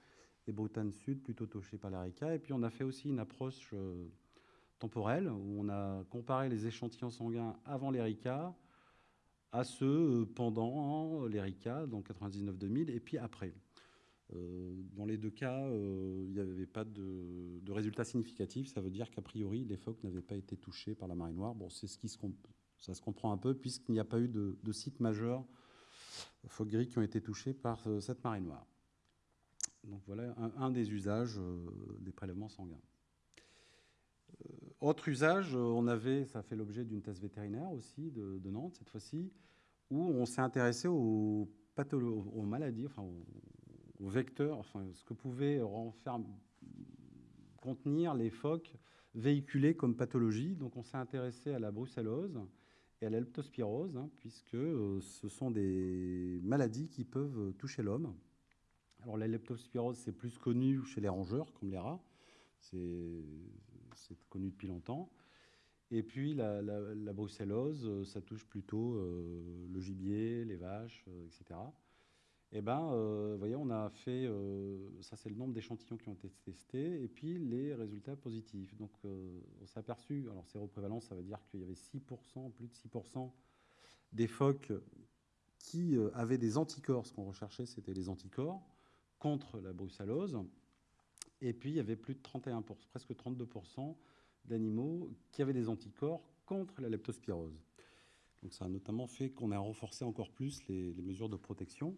et Bretagne Sud, plutôt touchés par l'ERICA. Et puis, on a fait aussi une approche euh, temporelle, où on a comparé les échantillons sanguins avant l'ERICA à ceux euh, pendant l'ERICA, donc 99-2000, et puis après. Euh, dans les deux cas, euh, il n'y avait pas de, résultats significatifs. Ça veut dire qu'a priori, les phoques n'avaient pas été touchés par la marée noire. Bon, c'est ce qui se ça se comprend un peu puisqu'il n'y a pas eu de, sites majeurs phoques gris qui ont été touchés par euh, cette marée noire. Donc voilà un, des usages des prélèvements sanguins. autre usage, on avait, ça fait l'objet d'une thèse vétérinaire aussi de, Nantes cette fois-ci, où on s'est intéressé aux, aux maladies, enfin enfin, ce que pouvaient contenir les phoques véhiculés comme pathologie. Donc on s'est intéressé à la brucellose et à la leptospirose, hein, puisque euh, ce sont des maladies qui peuvent toucher l'homme. Alors la leptospirose, c'est plus connu chez les rongeurs, comme les rats. C'est connu depuis longtemps. Et puis la, brucellose, ça touche plutôt euh, le gibier, les vaches, euh, etc eh ben, euh, vous voyez, on a fait, euh, ça c'est le nombre d'échantillons qui ont été testés, et puis les résultats positifs. Donc euh, on s'est aperçu, alors séroprévalence, ça veut dire qu'il y avait 6%, plus de 6% des phoques qui avaient des anticorps. Ce qu'on recherchait, c'était les anticorps contre la brucellose. Et puis il y avait plus de 31%, presque 32% d'animaux qui avaient des anticorps contre la leptospirose. Donc ça a notamment fait qu'on a renforcé encore plus les mesures de protection.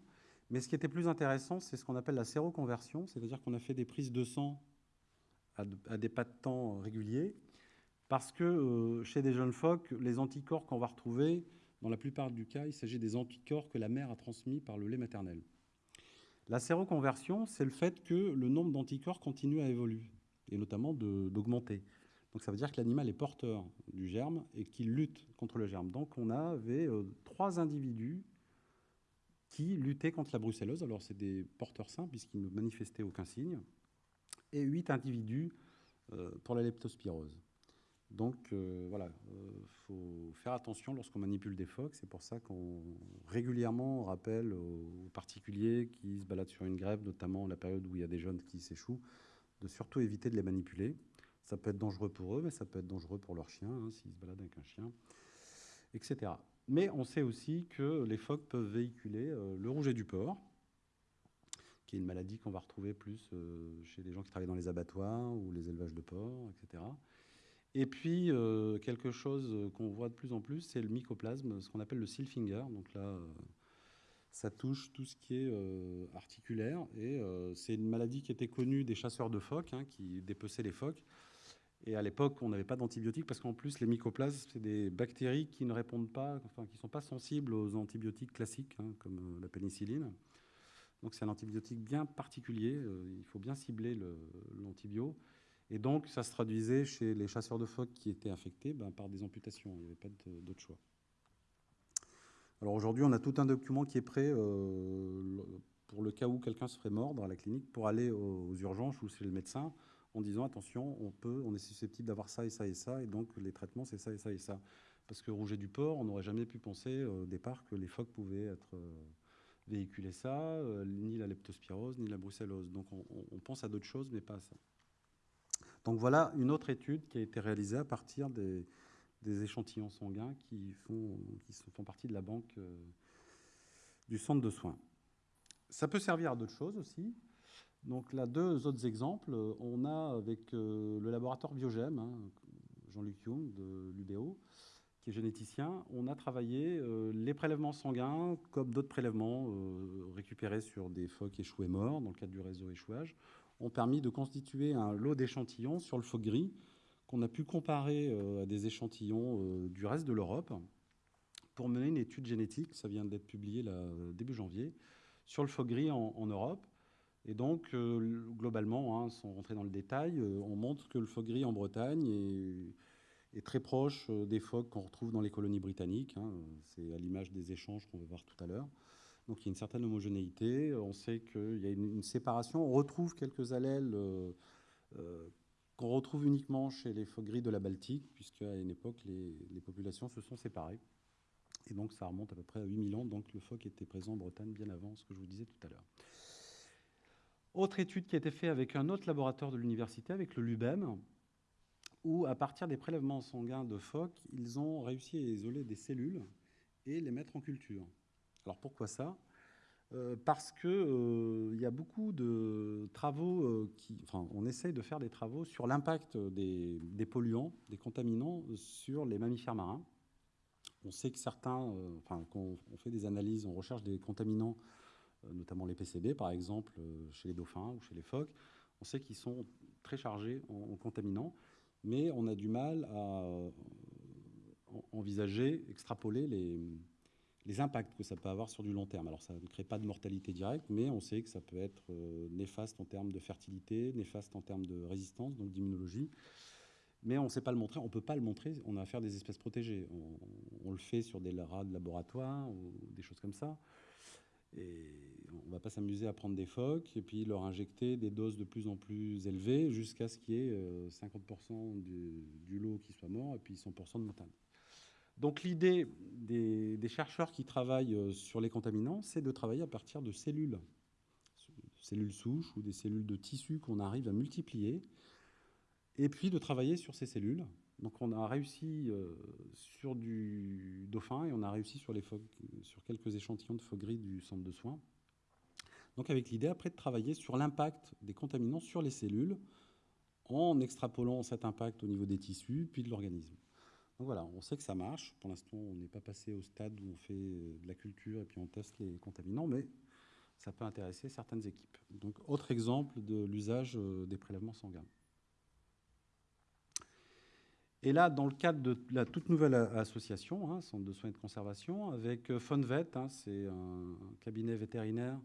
Mais ce qui était plus intéressant, c'est ce qu'on appelle la séroconversion, c'est-à-dire qu'on a fait des prises de sang à, des pas de temps réguliers, parce que euh, chez des jeunes phoques, les anticorps qu'on va retrouver, dans la plupart du cas, il s'agit des anticorps que la mère a transmis par le lait maternel. La séroconversion, c'est le fait que le nombre d'anticorps continue à évoluer, et notamment d'augmenter. Donc ça veut dire que l'animal est porteur du germe et qu'il lutte contre le germe. Donc on avait euh, trois individus qui luttaient contre la brucellose. Alors, c'est des porteurs sains, puisqu'ils ne manifestaient aucun signe, et huit individus euh, pour la leptospirose. Donc, euh, voilà, il euh, faut faire attention lorsqu'on manipule des phoques. C'est pour ça qu'on régulièrement rappelle aux particuliers qui se baladent sur une grève, notamment la période où il y a des jeunes qui s'échouent, de surtout éviter de les manipuler. Ça peut être dangereux pour eux, mais ça peut être dangereux pour leur chien, hein, s'ils se baladent avec un chien, etc. Mais on sait aussi que les phoques peuvent véhiculer euh, le rouget du porc, qui est une maladie qu'on va retrouver plus euh, chez les gens qui travaillent dans les abattoirs ou les élevages de porcs, etc. Et puis, euh, quelque chose qu'on voit de plus en plus, c'est le mycoplasme, ce qu'on appelle le silfinger. Donc là, ça touche tout ce qui est articulaire. Et c'est une maladie qui était connue des chasseurs de phoques, hein, qui dépeçaient les phoques. Et à l'époque, on n'avait pas d'antibiotiques parce qu'en plus, les mycoplasmes, c'est des bactéries qui ne répondent pas, qui ne sont pas sensibles aux antibiotiques classiques, hein, comme euh, la pénicilline. Donc c'est un antibiotique bien particulier, il faut bien cibler l'antibio. Et donc, ça se traduisait chez les chasseurs de phoques qui étaient infectés ben, par des amputations. Il n'y avait pas d'autre choix. Alors aujourd'hui, on a tout un document qui est prêt euh, pour le cas où quelqu'un se ferait mordre à la clinique pour aller aux, urgences ou chez le médecin en disant attention, on peut, on est susceptible d'avoir ça et ça et ça, et donc les traitements c'est ça et ça et ça. Parce que rouget du porc, on n'aurait jamais pu penser euh, au départ que les phoques pouvaient être euh, véhiculer ça, ni la leptospirose, ni la brucellose. Donc on, pense à d'autres choses, mais pas à ça. Donc voilà une autre étude qui a été réalisée à partir des, échantillons sanguins qui font, partie de la banque euh, du centre de soins. Ça peut servir à d'autres choses aussi. Donc là, deux autres exemples. On a avec euh, le laboratoire Biogem, hein, Jean-Luc Young de l'UBO, qui est généticien, on a travaillé euh, les prélèvements sanguins comme d'autres prélèvements récupérés sur des phoques échoués morts dans le cadre du réseau échouage ont permis de constituer un lot d'échantillons sur le phoque gris qu'on a pu comparer euh, à des échantillons euh, du reste de l'Europe pour mener une étude génétique, ça vient d'être publié début janvier, sur le phoque gris en, Europe. Et donc, euh, globalement, hein, sans rentrer dans le détail, on montre que le phoque gris en Bretagne est, très proche des phoques qu'on retrouve dans les colonies britanniques. Hein. C'est à l'image des échanges qu'on va voir tout à l'heure. Donc il y a une certaine homogénéité. On sait qu'il y a une, séparation. On retrouve quelques allèles euh, euh, qu'on retrouve uniquement chez les phoques gris de la Baltique, puisqu'à une époque, les, populations se sont séparées. Et donc ça remonte à peu près à 8000 ans. Donc le phoque était présent en Bretagne bien avant ce que je vous disais tout à l'heure. Autre étude qui a été faite avec un autre laboratoire de l'université, avec le LUBEM, où à partir des prélèvements sanguins de phoques, ils ont réussi à isoler des cellules et les mettre en culture. Alors pourquoi ça? Euh, Parce qu'il euh, y a beaucoup de travaux euh, qui. Enfin, on essaye de faire des travaux sur l'impact des, polluants, des contaminants sur les mammifères marins. On sait que certains. enfin, quand on fait des analyses, on recherche des contaminants, notamment les PCB par exemple, chez les dauphins ou chez les phoques. On sait qu'ils sont très chargés en, contaminants, mais on a du mal à envisager, extrapoler les impacts que ça peut avoir sur du long terme. Alors ça ne crée pas de mortalité directe, mais on sait que ça peut être euh, néfaste en termes de fertilité, néfaste en termes de résistance, donc d'immunologie. Mais on ne sait pas le montrer, on ne peut pas le montrer, on a affaire des espèces protégées. On, le fait sur des rats de laboratoire ou des choses comme ça. Et on ne va pas s'amuser à prendre des phoques et puis leur injecter des doses de plus en plus élevées jusqu'à ce qu'il y ait 50% euh, du, du, lot qui soit mort et puis 100% de montagne. Donc l'idée des, chercheurs qui travaillent euh, sur les contaminants, c'est de travailler à partir de cellules, cellules souches ou des cellules de tissu qu'on arrive à multiplier, et puis de travailler sur ces cellules. Donc on a réussi euh, sur du dauphin et on a réussi sur, quelques échantillons de phoques gris du centre de soins. Donc avec l'idée après de travailler sur l'impact des contaminants sur les cellules en extrapolant cet impact au niveau des tissus puis de l'organisme. Donc voilà, on sait que ça marche. Pour l'instant, on n'est pas passé au stade où on fait de la culture et puis on teste les contaminants, mais ça peut intéresser certaines équipes. Donc, autre exemple de l'usage euh, des prélèvements sanguins. Et là, dans le cadre de la toute nouvelle association, hein, Centre de soins et de conservation, avec euh, Fonvet, hein, c'est un cabinet vétérinaire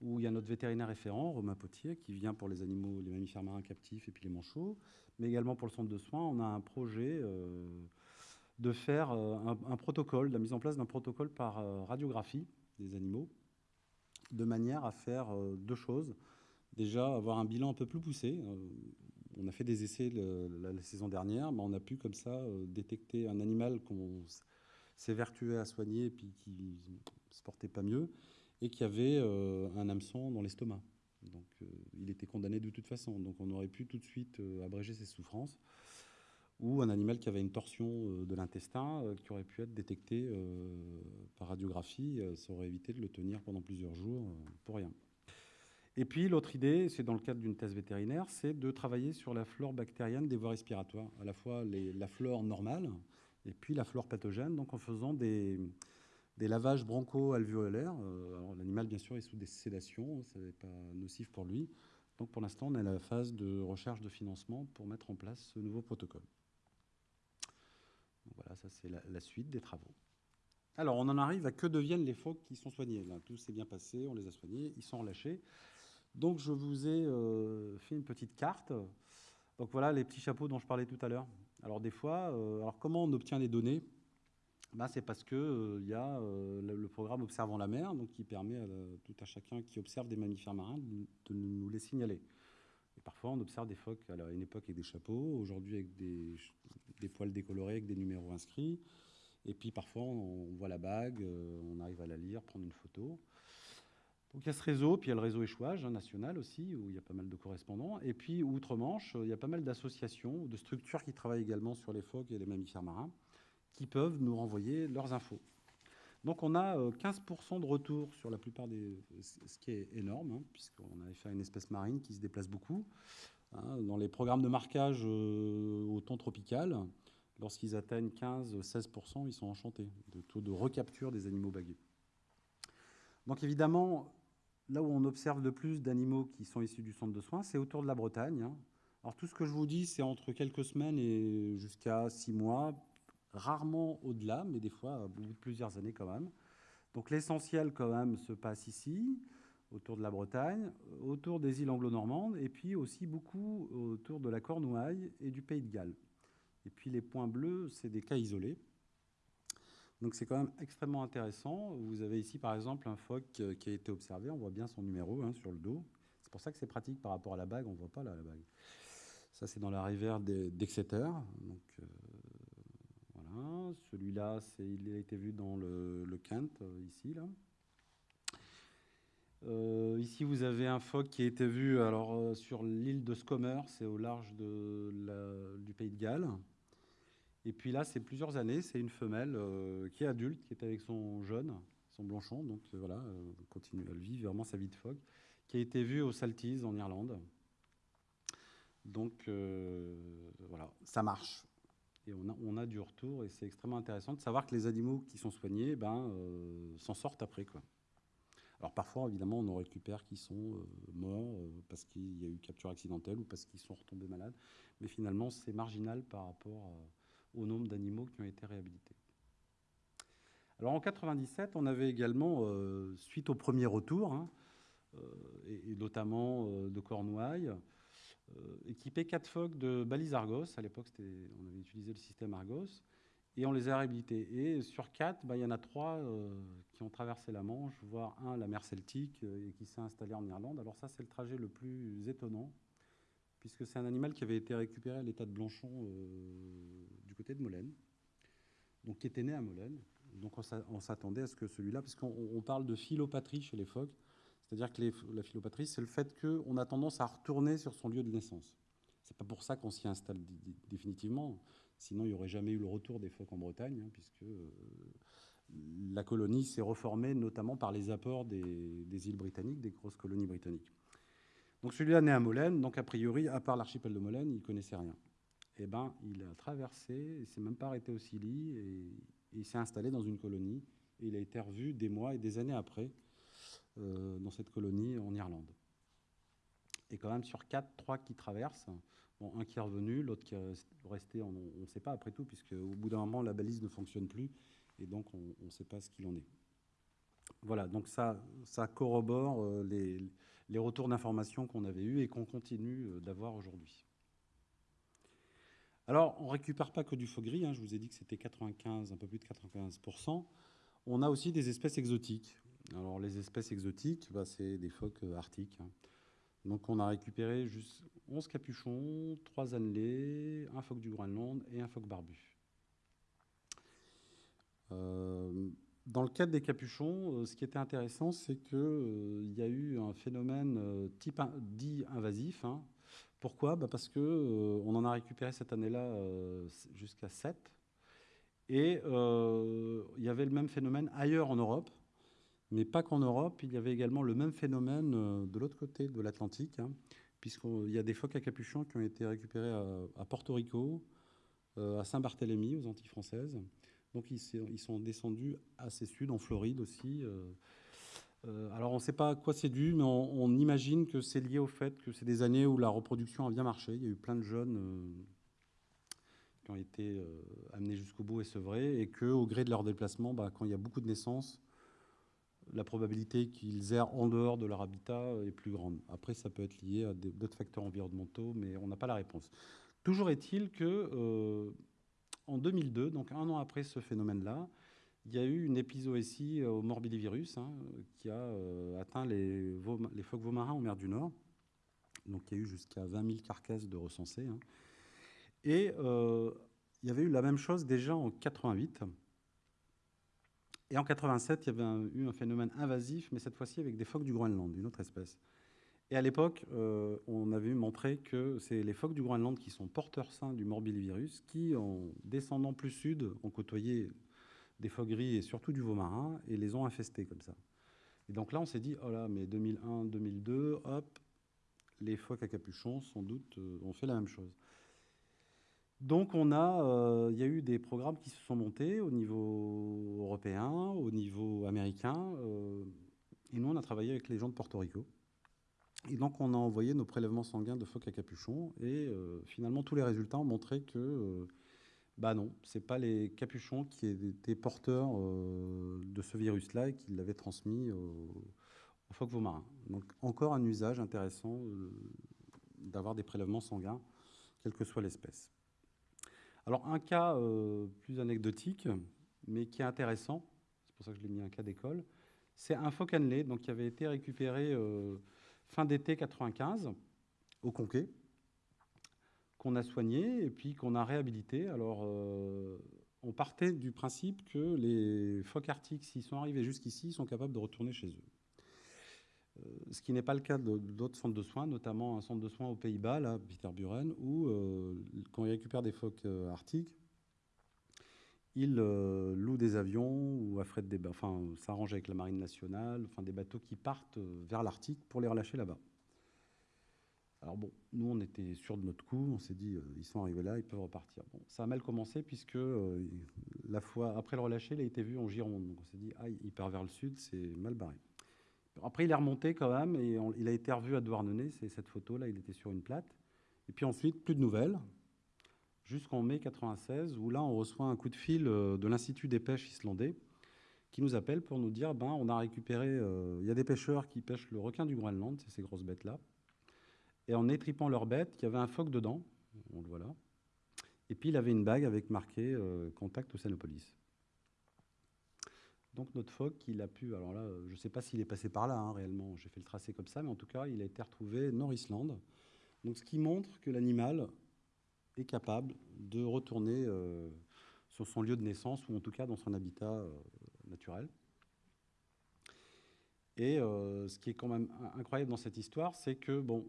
où il y a notre vétérinaire référent, Romain Potier, qui vient pour les animaux, les mammifères marins captifs et puis les manchots, mais également pour le centre de soins. On a un projet euh, de faire euh, un, protocole, la mise en place d'un protocole par radiographie des animaux, de manière à faire deux choses. Déjà, avoir un bilan un peu plus poussé. On a fait des essais la, saison dernière, mais on a pu comme ça détecter un animal qu'on s'évertuait à soigner et puis qui ne se portait pas mieux et qui avait un hameçon dans l'estomac. Donc il était condamné de toute façon. Donc on aurait pu tout de suite abréger ses souffrances ou un animal qui avait une torsion euh, de l'intestin euh, qui aurait pu être détecté euh, par radiographie. Ça aurait évité de le tenir pendant plusieurs jours pour rien. Et puis l'autre idée, c'est dans le cadre d'une thèse vétérinaire, c'est de travailler sur la flore bactérienne des voies respiratoires, à la fois la flore normale et puis la flore pathogène, donc en faisant des, lavages broncho-alvéolaires. L'animal, bien sûr, est sous des sédations, ce n'est pas nocif pour lui. Donc pour l'instant, on est à la phase de recherche de financement pour mettre en place ce nouveau protocole. Voilà, ça c'est la, suite des travaux. Alors, on en arrive à que deviennent les phoques qui sont soignés. Tout s'est bien passé, on les a soignés, ils sont relâchés. Donc, je vous ai euh, fait une petite carte. Donc, voilà les petits chapeaux dont je parlais tout à l'heure. Alors, des fois, euh, alors comment on obtient les données? Ben, C'est parce qu'il euh, y a le, programme Observant la mer, donc, qui permet à tout à chacun qui observe des mammifères marins de, nous les signaler. Et parfois, on observe des phoques à une époque avec des chapeaux, aujourd'hui avec des, des poils décolorés, avec des numéros inscrits. Et puis parfois, on voit la bague, on arrive à la lire, prendre une photo. Donc il y a ce réseau, puis il y a le réseau échouage hein, national aussi, où il y a pas mal de correspondants. Et puis outre-Manche, il y a pas mal d'associations, de structures qui travaillent également sur les phoques et les mammifères marins, qui peuvent nous renvoyer leurs infos. Donc on a 15% euh, de retour sur la plupart des... ce qui est énorme, hein, puisqu'on avait fait une espèce marine qui se déplace beaucoup. Hein, dans les programmes de marquage euh, au temps tropical, lorsqu'ils atteignent 15-16%, ils sont enchantés de taux de recapture des animaux bagués. Donc évidemment, là où on observe le plus d'animaux qui sont issus du centre de soins, c'est autour de la Bretagne. Hein. Alors tout ce que je vous dis, c'est entre quelques semaines et jusqu'à six mois, rarement au-delà, mais des fois plusieurs années quand même. Donc l'essentiel quand même se passe ici, autour de la Bretagne, autour des îles anglo-normandes, et puis aussi beaucoup autour de la Cornouaille et du Pays de Galles. Et puis les points bleus, c'est des cas isolés. Donc c'est quand même extrêmement intéressant. Vous avez ici par exemple un phoque qui a été observé, on voit bien son numéro hein, sur le dos. C'est pour ça que c'est pratique par rapport à la bague, on ne voit pas la bague. Ça c'est dans la rivière d'Exeter. Donc euh, voilà, celui-là, il a été vu dans le, Kent, euh, ici là. Euh, ici, vous avez un phoque qui a été vu alors, sur l'île de Scomer, c'est au large du pays de Galles. Et puis là, c'est plusieurs années, c'est une femelle euh, qui est adulte, qui est avec son jeune, son blanchon, donc euh, voilà, euh, continue à vivre vraiment sa vie de phoque, qui a été vue au Saltise en Irlande. Donc voilà, ça marche. Et on a, du retour, et c'est extrêmement intéressant de savoir que les animaux qui sont soignés ben, s'en sortent après. Alors parfois, évidemment, on en récupère qui sont morts parce qu'il y a eu capture accidentelle ou parce qu'ils sont retombés malades, mais finalement, c'est marginal par rapport à au nombre d'animaux qui ont été réhabilités. Alors en 97, on avait également, euh, suite au premier retour, hein, euh, et, notamment euh, de Cornouailles, équipé quatre phoques de balises Argos. À l'époque, on avait utilisé le système Argos. Et on les a réhabilités. Et sur quatre, bah, il y en a trois qui ont traversé la Manche, voire un, la mer Celtique, et qui s'est installé en Irlande. Alors ça, c'est le trajet le plus étonnant puisque c'est un animal qui avait été récupéré à l'état de Blanchon du côté de Molène, donc qui était né à Molène. Donc on s'attendait à ce que celui-là, parce qu'on parle de philopatrie chez les phoques, c'est-à-dire que la philopatrie, c'est le fait qu'on a tendance à retourner sur son lieu de naissance. C'est pas pour ça qu'on s'y installe définitivement, sinon il n'y aurait jamais eu le retour des phoques en Bretagne, hein, puisque euh, la colonie s'est reformée notamment par les apports des îles britanniques, des grosses colonies britanniques. Donc celui-là né à Molène, donc a priori, à part l'archipel de Molène, il ne connaissait rien. Eh ben, il a traversé, il s'est même pas arrêté au Scilly, et, il s'est installé dans une colonie, il a été revu des mois et des années après euh, dans cette colonie en Irlande. Et quand même, sur quatre, trois qui traversent, bon, un qui est revenu, l'autre qui est resté, on ne sait pas après tout, puisque au bout d'un moment, la balise ne fonctionne plus, et donc on ne sait pas ce qu'il en est. Voilà, donc ça, corrobore euh, les, les retours d'informations qu'on avait eus et qu'on continue euh, d'avoir aujourd'hui. Alors, on ne récupère pas que du faux gris, hein, je vous ai dit que c'était 95, un peu plus de 95%. On a aussi des espèces exotiques. Alors, les espèces exotiques, bah, c'est des phoques euh, arctiques. Hein. Donc, on a récupéré juste 11 capuchons, 3 annelés, un phoque du Groenland et un phoque barbu. Euh, dans le cadre des capuchons, euh, ce qui était intéressant, c'est qu'il y a eu un phénomène type dit invasif. Hein. Pourquoi? Bah Parce qu'on en a récupéré cette année-là jusqu'à 7. Et il y avait le même phénomène ailleurs en Europe, mais pas qu'en Europe. Il y avait également le même phénomène de l'autre côté de l'Atlantique, hein, puisqu'il y a des phoques à capuchons qui ont été récupérés à Porto Rico, à Saint-Barthélemy, aux Antilles françaises. Donc ils, sont descendus assez sud, en Floride aussi. Euh, euh, alors on ne sait pas à quoi c'est dû, mais on, imagine que c'est lié au fait que c'est des années où la reproduction a bien marché. Il y a eu plein de jeunes euh, qui ont été amenés jusqu'au bout et sevrés, et qu'au gré de leur déplacement, bah, quand il y a beaucoup de naissances, la probabilité qu'ils errent en dehors de leur habitat est plus grande. Après, ça peut être lié à d'autres facteurs environnementaux, mais on n'a pas la réponse. Toujours est-il que en 2002, donc un an après ce phénomène-là, il y a eu une épisoétie au morbillivirus hein, qui a euh, atteint les, phoques marins en mer du Nord. Donc il y a eu jusqu'à 20 000 carcasses de recensées. Hein. Et euh, il y avait eu la même chose déjà en 88. Et en 87, il y avait eu un phénomène invasif, mais cette fois-ci avec des phoques du Groenland, une autre espèce. Et à l'époque, euh, on avait montré que c'est les phoques du Groenland qui sont porteurs sains du morbillivirus, qui, en descendant plus sud, ont côtoyé des phoques gris et surtout du veau marin et les ont infestés comme ça. Et donc là, on s'est dit, oh là, mais 2001, 2002, hop, les phoques à capuchon, sans doute, euh, ont fait la même chose. Donc on a, euh, il y a eu des programmes qui se sont montés au niveau européen, au niveau américain, et nous on a travaillé avec les gens de Porto Rico. Et donc, on a envoyé nos prélèvements sanguins de phoques à capuchon. Et euh, finalement, tous les résultats ont montré que, euh, bah non, ce pas les capuchons qui étaient porteurs euh, de ce virus-là et qui l'avaient transmis aux, phoques marins. Donc, encore un usage intéressant d'avoir des prélèvements sanguins, quelle que soit l'espèce. Alors, un cas plus anecdotique, mais qui est intéressant, c'est pour ça que je l'ai mis un cas d'école, c'est un phoque annelé donc, qui avait été récupéré fin d'été 95 au Conquet, qu'on a soigné et puis qu'on a réhabilité. Alors, euh, on partait du principe que les phoques arctiques, s'ils sont arrivés jusqu'ici, sont capables de retourner chez eux. Euh, ce qui n'est pas le cas d'autres centres de soins, notamment un centre de soins aux Pays-Bas, là, Peterburen, où euh, quand ils récupèrent des phoques arctiques, ils louent des avions ou affrètent s'arrangent avec la marine nationale, des bateaux qui partent vers l'Arctique pour les relâcher là-bas. Alors bon, nous on était sûrs de notre coup, on s'est dit euh, ils sont arrivés là, ils peuvent repartir. Bon, ça a mal commencé puisque euh, la fois après le relâcher, il a été vu en Gironde. Donc on s'est dit ah il part vers le sud, c'est mal barré. Après il est remonté quand même et il a été revu à Douarnenez, c'est cette photo là, il était sur une plate. Et puis ensuite plus de nouvelles jusqu'en mai 96, où là, on reçoit un coup de fil euh, de l'Institut des pêches islandais qui nous appelle pour nous dire ben, on a récupéré, il y a des pêcheurs qui pêchent le requin du Groenland, c'est ces grosses bêtes-là. Et en étripant leur bête, il y avait un phoque dedans, on le voit là. Et puis il avait une bague avec marqué euh, contact Océanopolis. Donc notre phoque, il a pu, alors là, je ne sais pas s'il est passé par là hein, réellement, j'ai fait le tracé comme ça, mais en tout cas, il a été retrouvé Nord-Islande. Donc ce qui montre que l'animal est capable de retourner euh, sur son lieu de naissance ou en tout cas dans son habitat euh, naturel. Et ce qui est quand même incroyable dans cette histoire, c'est que bon,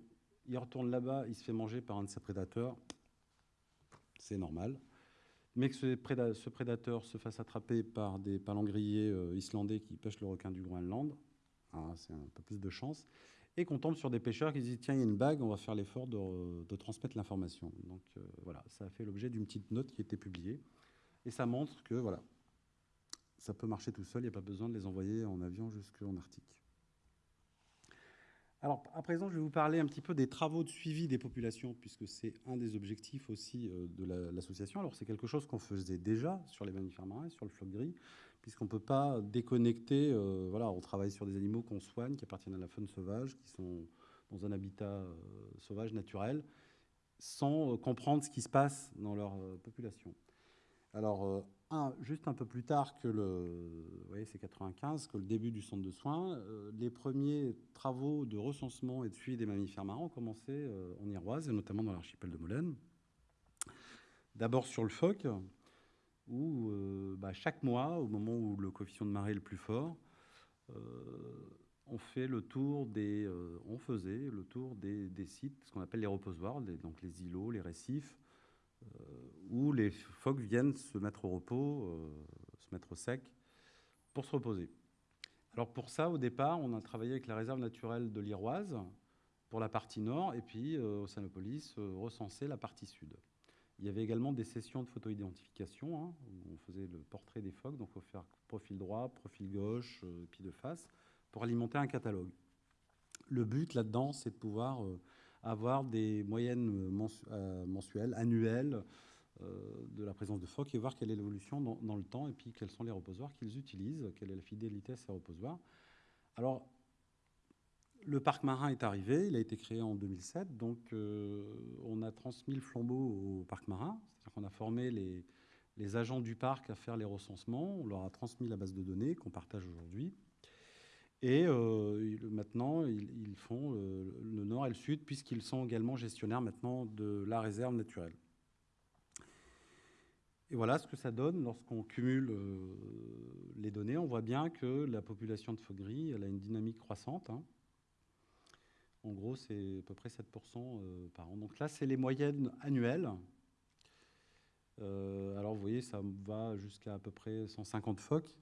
il retourne là-bas, il se fait manger par un de ses prédateurs, c'est normal. Mais que ce, prédateur se fasse attraper par des palangriers islandais qui pêchent le requin du Groenland, ah, c'est un peu plus de chance et qu'on tombe sur des pêcheurs qui disent tiens, il y a une bague, on va faire l'effort de, transmettre l'information. Donc euh, voilà, ça a fait l'objet d'une petite note qui a été publiée. Et ça montre que voilà, ça peut marcher tout seul, il n'y a pas besoin de les envoyer en avion jusqu'en Arctique. Alors, à présent, je vais vous parler un petit peu des travaux de suivi des populations, puisque c'est un des objectifs aussi euh, de l'association. Alors, c'est quelque chose qu'on faisait déjà sur les mammifères marins, sur le floc gris, puisqu'on ne peut pas déconnecter. Euh, voilà, on travaille sur des animaux qu'on soigne, qui appartiennent à la faune sauvage, qui sont dans un habitat euh, sauvage naturel, sans comprendre ce qui se passe dans leur population. Alors, un, juste un peu plus tard que le, vous voyez, c'est 95, que le début du centre de soins, les premiers travaux de recensement et de suivi des mammifères marins ont commencé en Iroise, et notamment dans l'archipel de Molène. D'abord sur le phoque, où euh, bah, chaque mois, au moment où le coefficient de marée est le plus fort, euh, on fait le tour des, euh, on faisait le tour des, sites, ce qu'on appelle les reposoirs, donc les îlots, les récifs, où les phoques viennent se mettre au repos, se mettre au sec, pour se reposer. Alors pour ça, au départ, on a travaillé avec la réserve naturelle de l'Iroise pour la partie nord, et puis au Sanopolis, recenser la partie sud. Il y avait également des sessions de photo-identification, hein, où on faisait le portrait des phoques, donc il faut faire profil droit, profil gauche, euh, puis de face, pour alimenter un catalogue. Le but là-dedans, c'est de pouvoir euh, avoir des moyennes euh, mensuelles, annuelles, de la présence de phoques et voir quelle est l'évolution dans, le temps et puis quels sont les reposoirs qu'ils utilisent, quelle est la fidélité à ces reposoirs. Alors, le parc marin est arrivé, il a été créé en 2007, donc euh, on a transmis le flambeau au parc marin, c'est-à-dire qu'on a formé les, agents du parc à faire les recensements, on leur a transmis la base de données qu'on partage aujourd'hui, et euh, maintenant ils, font le, le, nord et le sud, puisqu'ils sont également gestionnaires maintenant de la réserve naturelle. Et voilà ce que ça donne lorsqu'on cumule euh, les données. On voit bien que la population de phoques gris elle a une dynamique croissante. Hein. En gros, c'est à peu près 7% euh, par an. Donc là, c'est les moyennes annuelles. Euh, alors, vous voyez, ça va jusqu'à à peu près 150 phoques.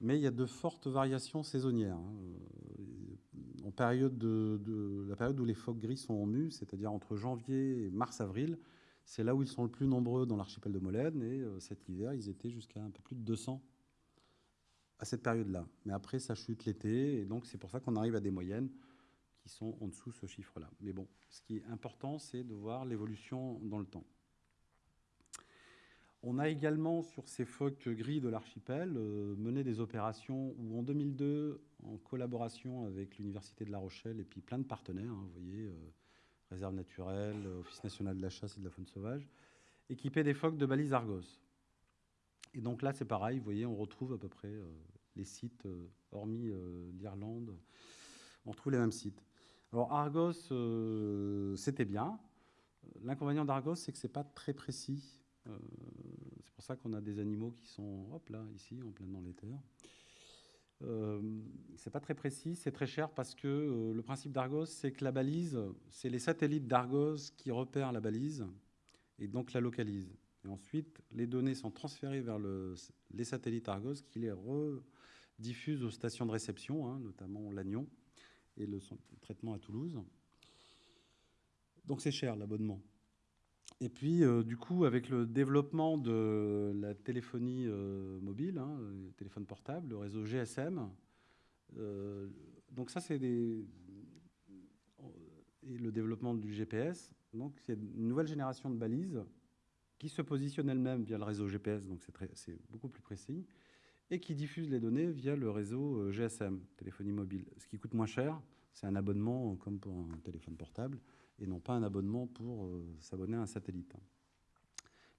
Mais il y a de fortes variations saisonnières. Hein. Euh, en période de, de, la période où les phoques gris sont en mue, c'est-à-dire entre janvier et mars-avril, c'est là où ils sont le plus nombreux dans l'archipel de Molène. Et euh, cet hiver, ils étaient jusqu'à un peu plus de 200 à cette période-là. Mais après, ça chute l'été. Et donc, c'est pour ça qu'on arrive à des moyennes qui sont en dessous de ce chiffre-là. Mais bon, ce qui est important, c'est de voir l'évolution dans le temps. On a également, sur ces phoques gris de l'archipel, euh, mené des opérations où, en 2002, en collaboration avec l'Université de La Rochelle et puis plein de partenaires, hein, vous voyez, euh, Réserve naturelle, Office national de la chasse et de la faune sauvage, équipés des phoques de balises Argos. Et donc là, c'est pareil, vous voyez, on retrouve à peu près euh, les sites, hormis l'Irlande, on retrouve les mêmes sites. Alors Argos, c'était bien. L'inconvénient d'Argos, c'est que c'est pas très précis. Euh, c'est pour ça qu'on a des animaux qui sont, hop là, ici, en plein dans les terres. Euh, c'est pas très précis, c'est très cher parce que euh, le principe d'Argos, c'est que la balise, c'est les satellites d'Argos qui repèrent la balise et donc la localisent. Et ensuite, les données sont transférées vers le, les satellites Argos qui les rediffusent aux stations de réception, hein, notamment Lannion et le traitement à Toulouse. Donc c'est cher l'abonnement. Et puis, euh, du coup, avec le développement de la téléphonie euh, mobile, hein, téléphone portable, le réseau GSM, euh, donc ça, c'est le développement du GPS, donc c'est une nouvelle génération de balises qui se positionnent elles-mêmes via le réseau GPS, donc c'est beaucoup plus précis, et qui diffusent les données via le réseau GSM, téléphonie mobile. Ce qui coûte moins cher, c'est un abonnement comme pour un téléphone portable, et non pas un abonnement pour euh, s'abonner à un satellite.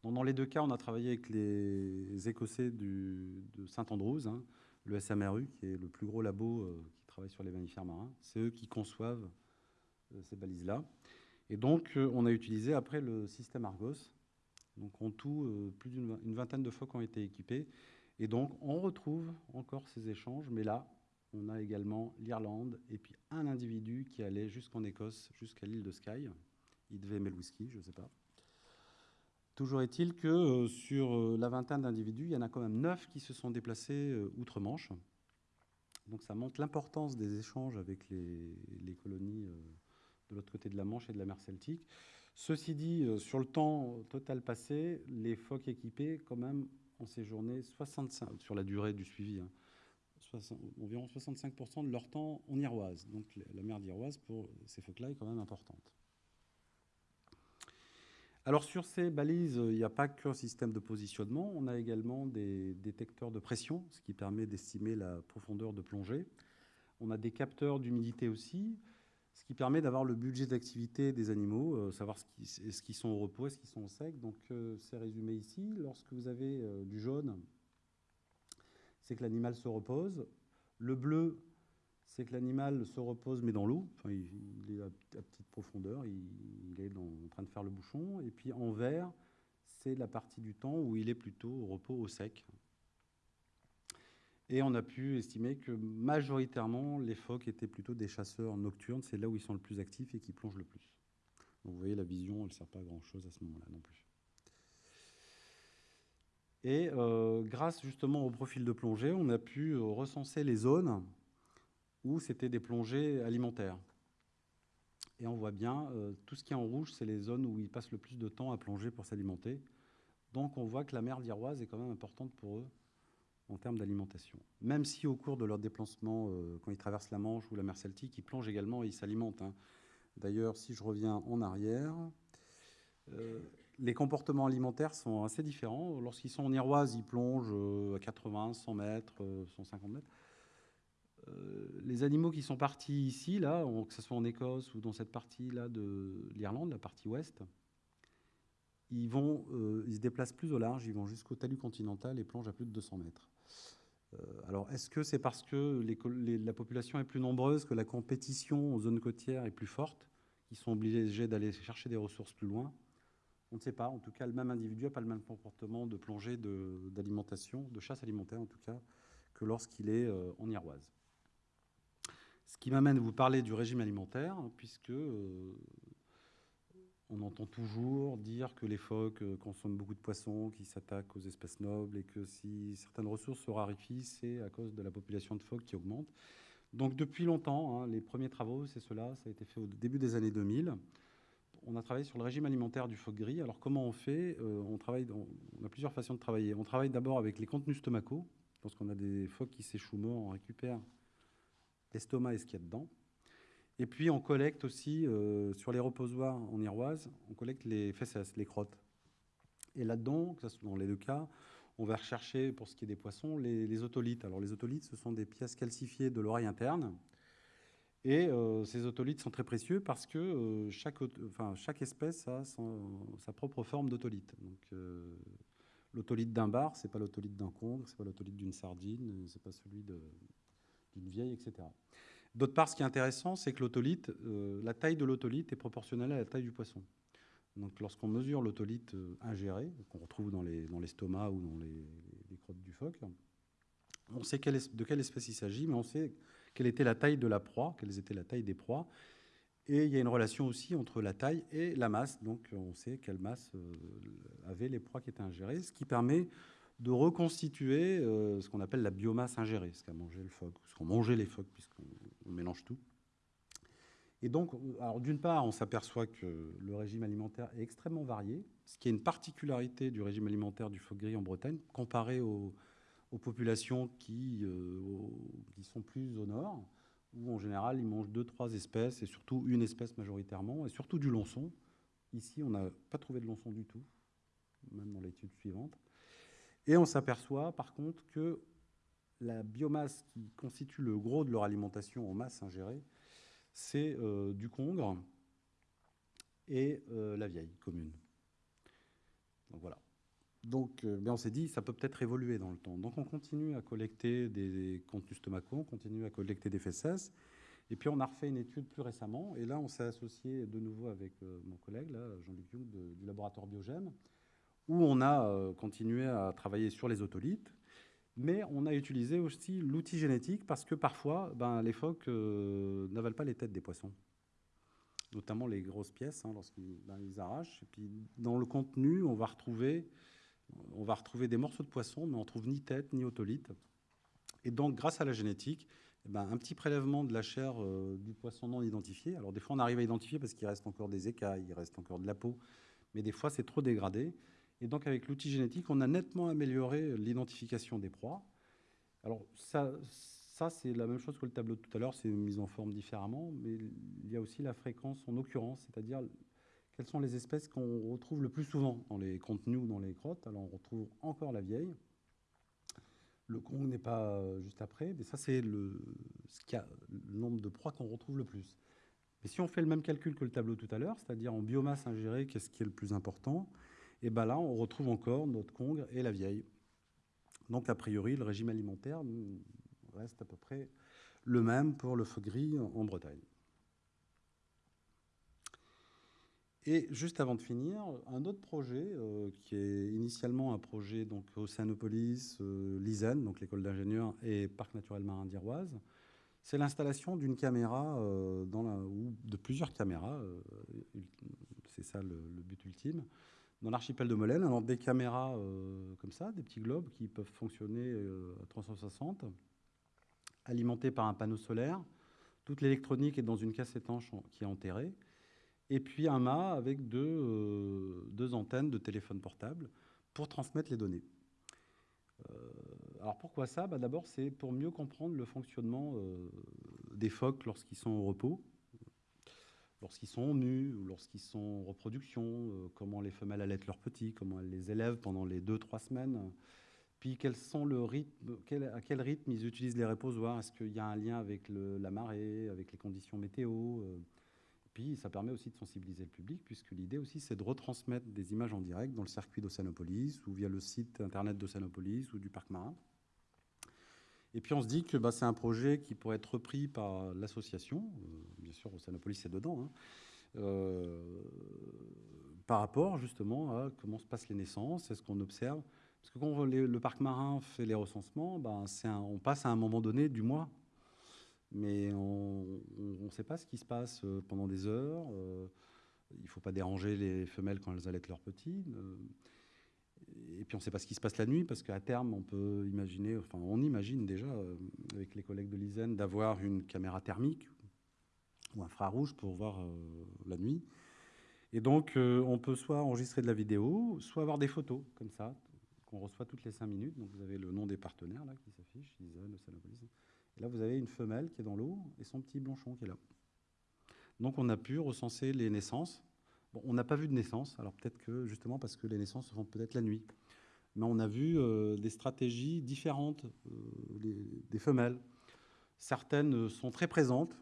Dans les deux cas, on a travaillé avec les Écossais du, de Saint-Andrews, hein, le SMRU, qui est le plus gros labo euh, qui travaille sur les mammifères marins. C'est eux qui conçoivent euh, ces balises-là. Et donc, on a utilisé après le système Argos. Donc, en tout, plus d'une vingtaine de phoques ont été équipés. Et donc, on retrouve encore ces échanges, mais là, on a également l'Irlande et puis un individu qui allait jusqu'en Écosse, jusqu'à l'île de Skye. Il devait aimer le whisky, je ne sais pas. Toujours est-il que euh, sur euh, la vingtaine d'individus, il y en a quand même neuf qui se sont déplacés euh, outre-Manche. Donc ça montre l'importance des échanges avec les, colonies de l'autre côté de la Manche et de la mer Celtique. Ceci dit, sur le temps total passé, les phoques équipés quand même ont séjourné 65, sur la durée du suivi, hein, 60, environ 65% de leur temps en Iroise. Donc la mer d'Iroise, pour ces phoques-là, est quand même importante. Alors sur ces balises, il n'y a pas qu'un système de positionnement, on a également des détecteurs de pression, ce qui permet d'estimer la profondeur de plongée. On a des capteurs d'humidité aussi, ce qui permet d'avoir le budget d'activité des animaux, euh, savoir ce qu'ils sont au repos, est-ce qu'ils sont au sec. Donc euh, c'est résumé ici. Lorsque vous avez euh, du jaune, c'est que l'animal se repose. Le bleu, c'est que l'animal se repose mais dans l'eau, il, est à, petite profondeur, il, est en train de faire le bouchon. Et puis en vert, c'est la partie du temps où il est plutôt au repos au sec. Et on a pu estimer que majoritairement, les phoques étaient plutôt des chasseurs nocturnes, c'est là où ils sont le plus actifs et qui plongent le plus. Donc vous voyez, la vision, elle ne sert pas à grand-chose à ce moment-là non plus. Et euh, grâce justement au profil de plongée, on a pu euh, recenser les zones où c'était des plongées alimentaires. Et on voit bien, euh, tout ce qui est en rouge, c'est les zones où ils passent le plus de temps à plonger pour s'alimenter. Donc on voit que la mer d'Iroise est quand même importante pour eux en termes d'alimentation. Même si au cours de leur déplacement, quand ils traversent la Manche ou la mer Celtique, ils plongent également et ils s'alimentent. Hein. D'ailleurs, si je reviens en arrière, les comportements alimentaires sont assez différents. Lorsqu'ils sont en Iroise, ils plongent à 80, 100 mètres, 150 mètres. les animaux qui sont partis ici, là, que ce soit en Écosse ou dans cette partie-là de l'Irlande, la partie ouest, ils, vont, se déplacent plus au large, ils vont jusqu'au talus continental et plongent à plus de 200 mètres. alors, est-ce que c'est parce que la population est plus nombreuse, que la compétition aux zones côtières est plus forte qui sont obligés d'aller chercher des ressources plus loin? On ne sait pas. En tout cas, le même individu n'a pas le même comportement de plongée d'alimentation, de, chasse alimentaire en tout cas, que lorsqu'il est euh, en Iroise. Ce qui m'amène à vous parler du régime alimentaire, puisque euh, on entend toujours dire que les phoques euh, consomment beaucoup de poissons, qu'ils s'attaquent aux espèces nobles, et que si certaines ressources se raréfient, c'est à cause de la population de phoques qui augmente. Donc depuis longtemps, hein, les premiers travaux, c'est cela, ça a été fait au début des années 2000. On a travaillé sur le régime alimentaire du phoque gris. Alors comment on fait euh, on, travaille on a plusieurs façons de travailler. On travaille d'abord avec les contenus stomacaux. Lorsqu'on a des phoques qui s'échouent morts, on récupère l'estomac et ce qu'il y a dedans. Et puis on collecte aussi euh, sur les reposoirs en iroise, on collecte les fesses, les crottes. Et là-dedans, dans les deux cas, on va rechercher, pour ce qui est des poissons, les, otolithes. Alors les otolithes, ce sont des pièces calcifiées de l'oreille interne. Et euh, ces otolithes sont très précieux parce que euh, chaque, espèce a sa propre forme d'otolithe. Donc, euh, d'un bar, c'est pas l'otolithe d'un congre, c'est pas l'otolithe d'une sardine, c'est pas celui d'une vieille, etc. D'autre part, ce qui est intéressant, c'est que la taille de l'otolithe est proportionnelle à la taille du poisson. Donc, lorsqu'on mesure l'autolite euh, ingéré, qu'on retrouve dans l'estomac ou dans les, crottes du phoque, on sait de quelle espèce il s'agit, mais on sait quelle était la taille de la proie, quelles étaient la taille des proies. Et il y a une relation aussi entre la taille et la masse. Donc, on sait quelle masse euh, avaient les proies qui étaient ingérées, ce qui permet de reconstituer euh, ce qu'on appelle la biomasse ingérée, ce qu'a mangé le phoque, ce qu'ont mangé les phoques, puisqu'on mélange tout. Et donc, alors d'une part, on s'aperçoit que le régime alimentaire est extrêmement varié, ce qui est une particularité du régime alimentaire du phoque gris en Bretagne, comparé aux, populations qui, euh, qui, sont plus au nord, où en général ils mangent deux, trois espèces, et surtout une espèce majoritairement, et surtout du lonçon. Ici, on n'a pas trouvé de lonçon du tout, même dans l'étude suivante. Et on s'aperçoit par contre que la biomasse qui constitue le gros de leur alimentation en masse ingérée, c'est euh, du Congre et euh, la vieille commune. Donc voilà. Donc, euh, on s'est dit, ça peut peut-être évoluer dans le temps. Donc, on continue à collecter des contenus stomacaux, on continue à collecter des fesses. Et puis, on a refait une étude plus récemment. Et là, on s'est associé de nouveau avec mon collègue, Jean-Luc Young, du laboratoire Biogène, où on a continué à travailler sur les otolithes mais on a utilisé aussi l'outil génétique parce que parfois, ben, les phoques euh, n'avalent pas les têtes des poissons, notamment les grosses pièces hein, lorsqu'ils ben, arrachent. Et puis dans le contenu, on va retrouver, on va retrouver des morceaux de poisson, mais on trouve ni tête ni otolite. Et donc, grâce à la génétique, eh ben, un petit prélèvement de la chair euh, du poisson non identifié. Alors des fois, on arrive à identifier parce qu'il reste encore des écailles, il reste encore de la peau, mais des fois, c'est trop dégradé. Et donc, avec l'outil génétique, on a nettement amélioré l'identification des proies. Alors, ça, ça c'est la même chose que le tableau de tout à l'heure, c'est mis en forme différemment, mais il y a aussi la fréquence en occurrence, c'est-à-dire quelles sont les espèces qu'on retrouve le plus souvent dans les contenus ou dans les crottes. Alors, on retrouve encore la vieille. Le Kong n'est pas juste après, mais ça, c'est le, nombre de proies qu'on retrouve le plus. Mais si on fait le même calcul que le tableau tout à l'heure, c'est-à-dire en biomasse ingérée, qu'est-ce qui est le plus important? Et bien là, on retrouve encore notre congre et la vieille. Donc, a priori, le régime alimentaire reste à peu près le même pour le feu gris en Bretagne. Et juste avant de finir, un autre projet euh, qui est initialement un projet donc Océanopolis, euh, donc l'école d'ingénieurs et Parc naturel marin d'Iroise, c'est l'installation d'une caméra euh, ou de plusieurs caméras, c'est ça le, but ultime, dans l'archipel de Molène, alors des caméras euh, comme ça, des petits globes qui peuvent fonctionner euh, à 360, alimentés par un panneau solaire. Toute l'électronique est dans une casse étanche qui est enterrée. Et puis un mât avec deux, euh, deux antennes de téléphone portable pour transmettre les données. alors pourquoi ça? Bah D'abord, c'est pour mieux comprendre le fonctionnement des phoques lorsqu'ils sont au repos. lorsqu'ils sont nus ou lorsqu'ils sont en reproduction, comment les femelles allaitent leurs petits, comment elles les élèvent pendant les 2-3 semaines. Puis quels sont le rythme, à quel rythme ils utilisent les reposoirs Est-ce qu'il y a un lien avec la marée, avec les conditions météo puis ça permet aussi de sensibiliser le public, puisque l'idée aussi c'est de retransmettre des images en direct dans le circuit d'Océanopolis ou via le site internet d'Océanopolis ou du parc marin. Et puis on se dit que bah, c'est un projet qui pourrait être repris par l'association, euh, bien sûr Océanopolis est dedans, hein, euh, par rapport justement à comment se passent les naissances, est-ce qu'on observe? Parce que quand le parc marin fait les recensements, bah, on passe à un moment donné du mois mais on ne sait pas ce qui se passe euh, pendant des heures. Euh, il ne faut pas déranger les femelles quand elles allaitent leurs petits. Euh, et puis on ne sait pas ce qui se passe la nuit, parce qu'à terme, on peut imaginer, enfin on imagine déjà, avec les collègues de l'ISEN, d'avoir une caméra thermique ou infrarouge pour voir la nuit. Et donc, on peut soit enregistrer de la vidéo, soit avoir des photos, comme ça, qu'on reçoit toutes les cinq minutes. Donc, vous avez le nom des partenaires là qui s'affiche, l'ISEN, le Là, vous avez une femelle qui est dans l'eau et son petit blanchon qui est là. Donc, on a pu recenser les naissances. Bon, on n'a pas vu de naissance, alors peut-être que justement parce que les naissances se font peut-être la nuit. Mais on a vu euh, des stratégies différentes euh, des femelles. Certaines sont très présentes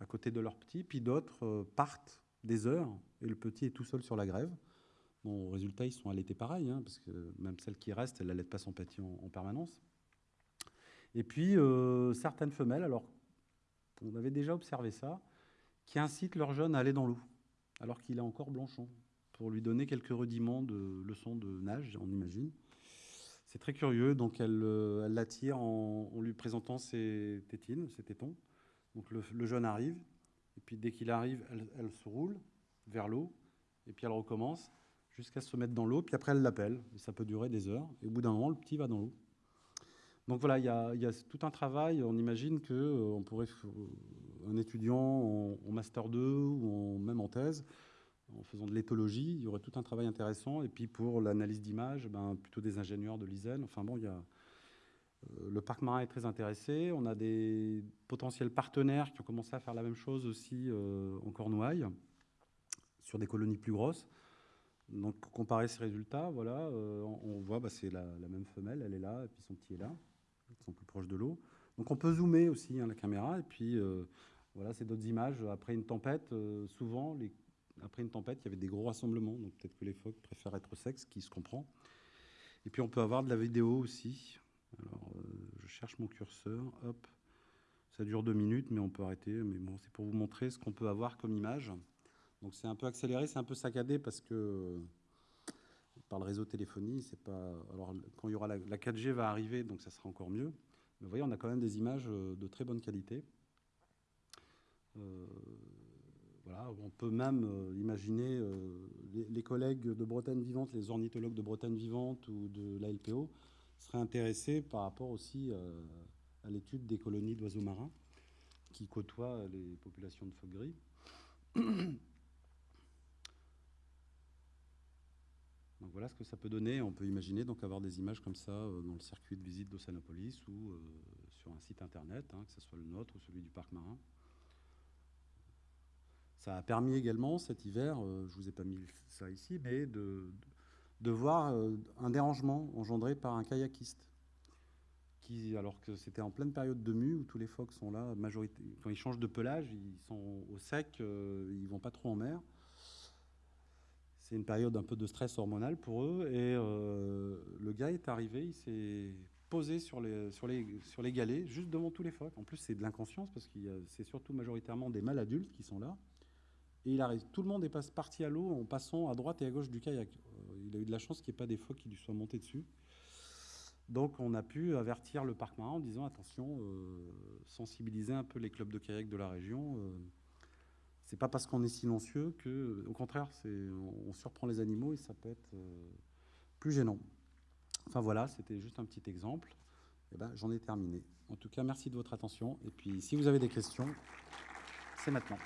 à côté de leur petit, puis d'autres euh, partent des heures et le petit est tout seul sur la grève. Bon, résultat, ils sont allaités pareil, hein, parce que même celle qui reste, elle n'allait pas son petit en permanence. Et puis, euh, certaines femelles, alors on avait déjà observé ça, qui incitent leur jeune à aller dans l'eau, alors qu'il est encore blanchon, pour lui donner quelques rudiments de leçons de nage, on imagine. C'est très curieux, donc elle euh, l'attire en, lui présentant ses tétines, ses tétons. Donc le, jeune arrive, et puis dès qu'il arrive, elle, elle, se roule vers l'eau, et puis elle recommence jusqu'à se mettre dans l'eau, puis après elle l'appelle, et ça peut durer des heures, et au bout d'un moment, le petit va dans l'eau. Donc voilà, il y, a, tout un travail. On imagine qu'on euh, pourrait, un étudiant en, Master 2 ou même en thèse, en faisant de l'éthologie, il y aurait tout un travail intéressant. Et puis pour l'analyse d'images, ben, plutôt des ingénieurs de l'ISEN. Enfin bon, il y a, euh, le parc marin est très intéressé. On a des potentiels partenaires qui ont commencé à faire la même chose aussi euh, en Cornouailles, sur des colonies plus grosses. Donc, comparer ces résultats, voilà, on, voit, bah, c'est la, même femelle, elle est là, et puis son petit est là qui sont plus proches de l'eau. Donc on peut zoomer aussi hein, la caméra, et puis euh, voilà, c'est d'autres images. Après une tempête, euh, souvent, après une tempête, il y avait des gros rassemblements, donc peut-être que les phoques préfèrent être sexe, qui se comprend. Et puis on peut avoir de la vidéo aussi. Alors, euh, je cherche mon curseur, hop, ça dure deux minutes, mais on peut arrêter. Mais bon, c'est pour vous montrer ce qu'on peut avoir comme image. Donc c'est un peu accéléré, c'est un peu saccadé parce que par le réseau téléphonie, c'est pas. Alors, quand il y aura la, 4G va arriver, donc ça sera encore mieux. Mais vous voyez, on a quand même des images euh, de très bonne qualité. Euh, voilà, on peut même euh, imaginer les, collègues de Bretagne Vivante, les ornithologues de Bretagne Vivante ou de la LPO seraient intéressés par rapport aussi à l'étude des colonies d'oiseaux marins qui côtoient les populations de phoques gris. Voilà ce que ça peut donner. On peut imaginer avoir des images comme ça euh, dans le circuit de visite d'Océanopolis ou euh, sur un site internet, hein, que ce soit le nôtre ou celui du parc marin. Ça a permis également cet hiver, euh, je vous ai pas mis ça ici, mais de, voir un dérangement engendré par un kayakiste. Qui, alors que c'était en pleine période de mue où tous les phoques sont là, majorité, quand ils changent de pelage, ils sont au sec, ils vont pas trop en mer c'est une période un peu de stress hormonal pour eux. Et euh, le gars est arrivé, il s'est posé sur les, sur, les, sur les galets, juste devant tous les phoques. En plus, c'est de l'inconscience parce que c'est surtout majoritairement des mâles adultes qui sont là. Et il arrive, tout le monde est parti à l'eau en passant à droite et à gauche du kayak. Euh, il a eu de la chance qu'il n'y ait pas des phoques qui lui soient montés dessus. Donc on a pu avertir le parc marin en disant attention, euh, sensibiliser un peu les clubs de kayak de la région. C'est pas parce qu'on est silencieux que, au contraire, on, surprend les animaux et ça peut être euh, plus gênant. Enfin voilà, c'était juste un petit exemple. Et eh ben, j'en ai terminé. En tout cas, merci de votre attention. Et puis, si vous avez des questions, c'est maintenant.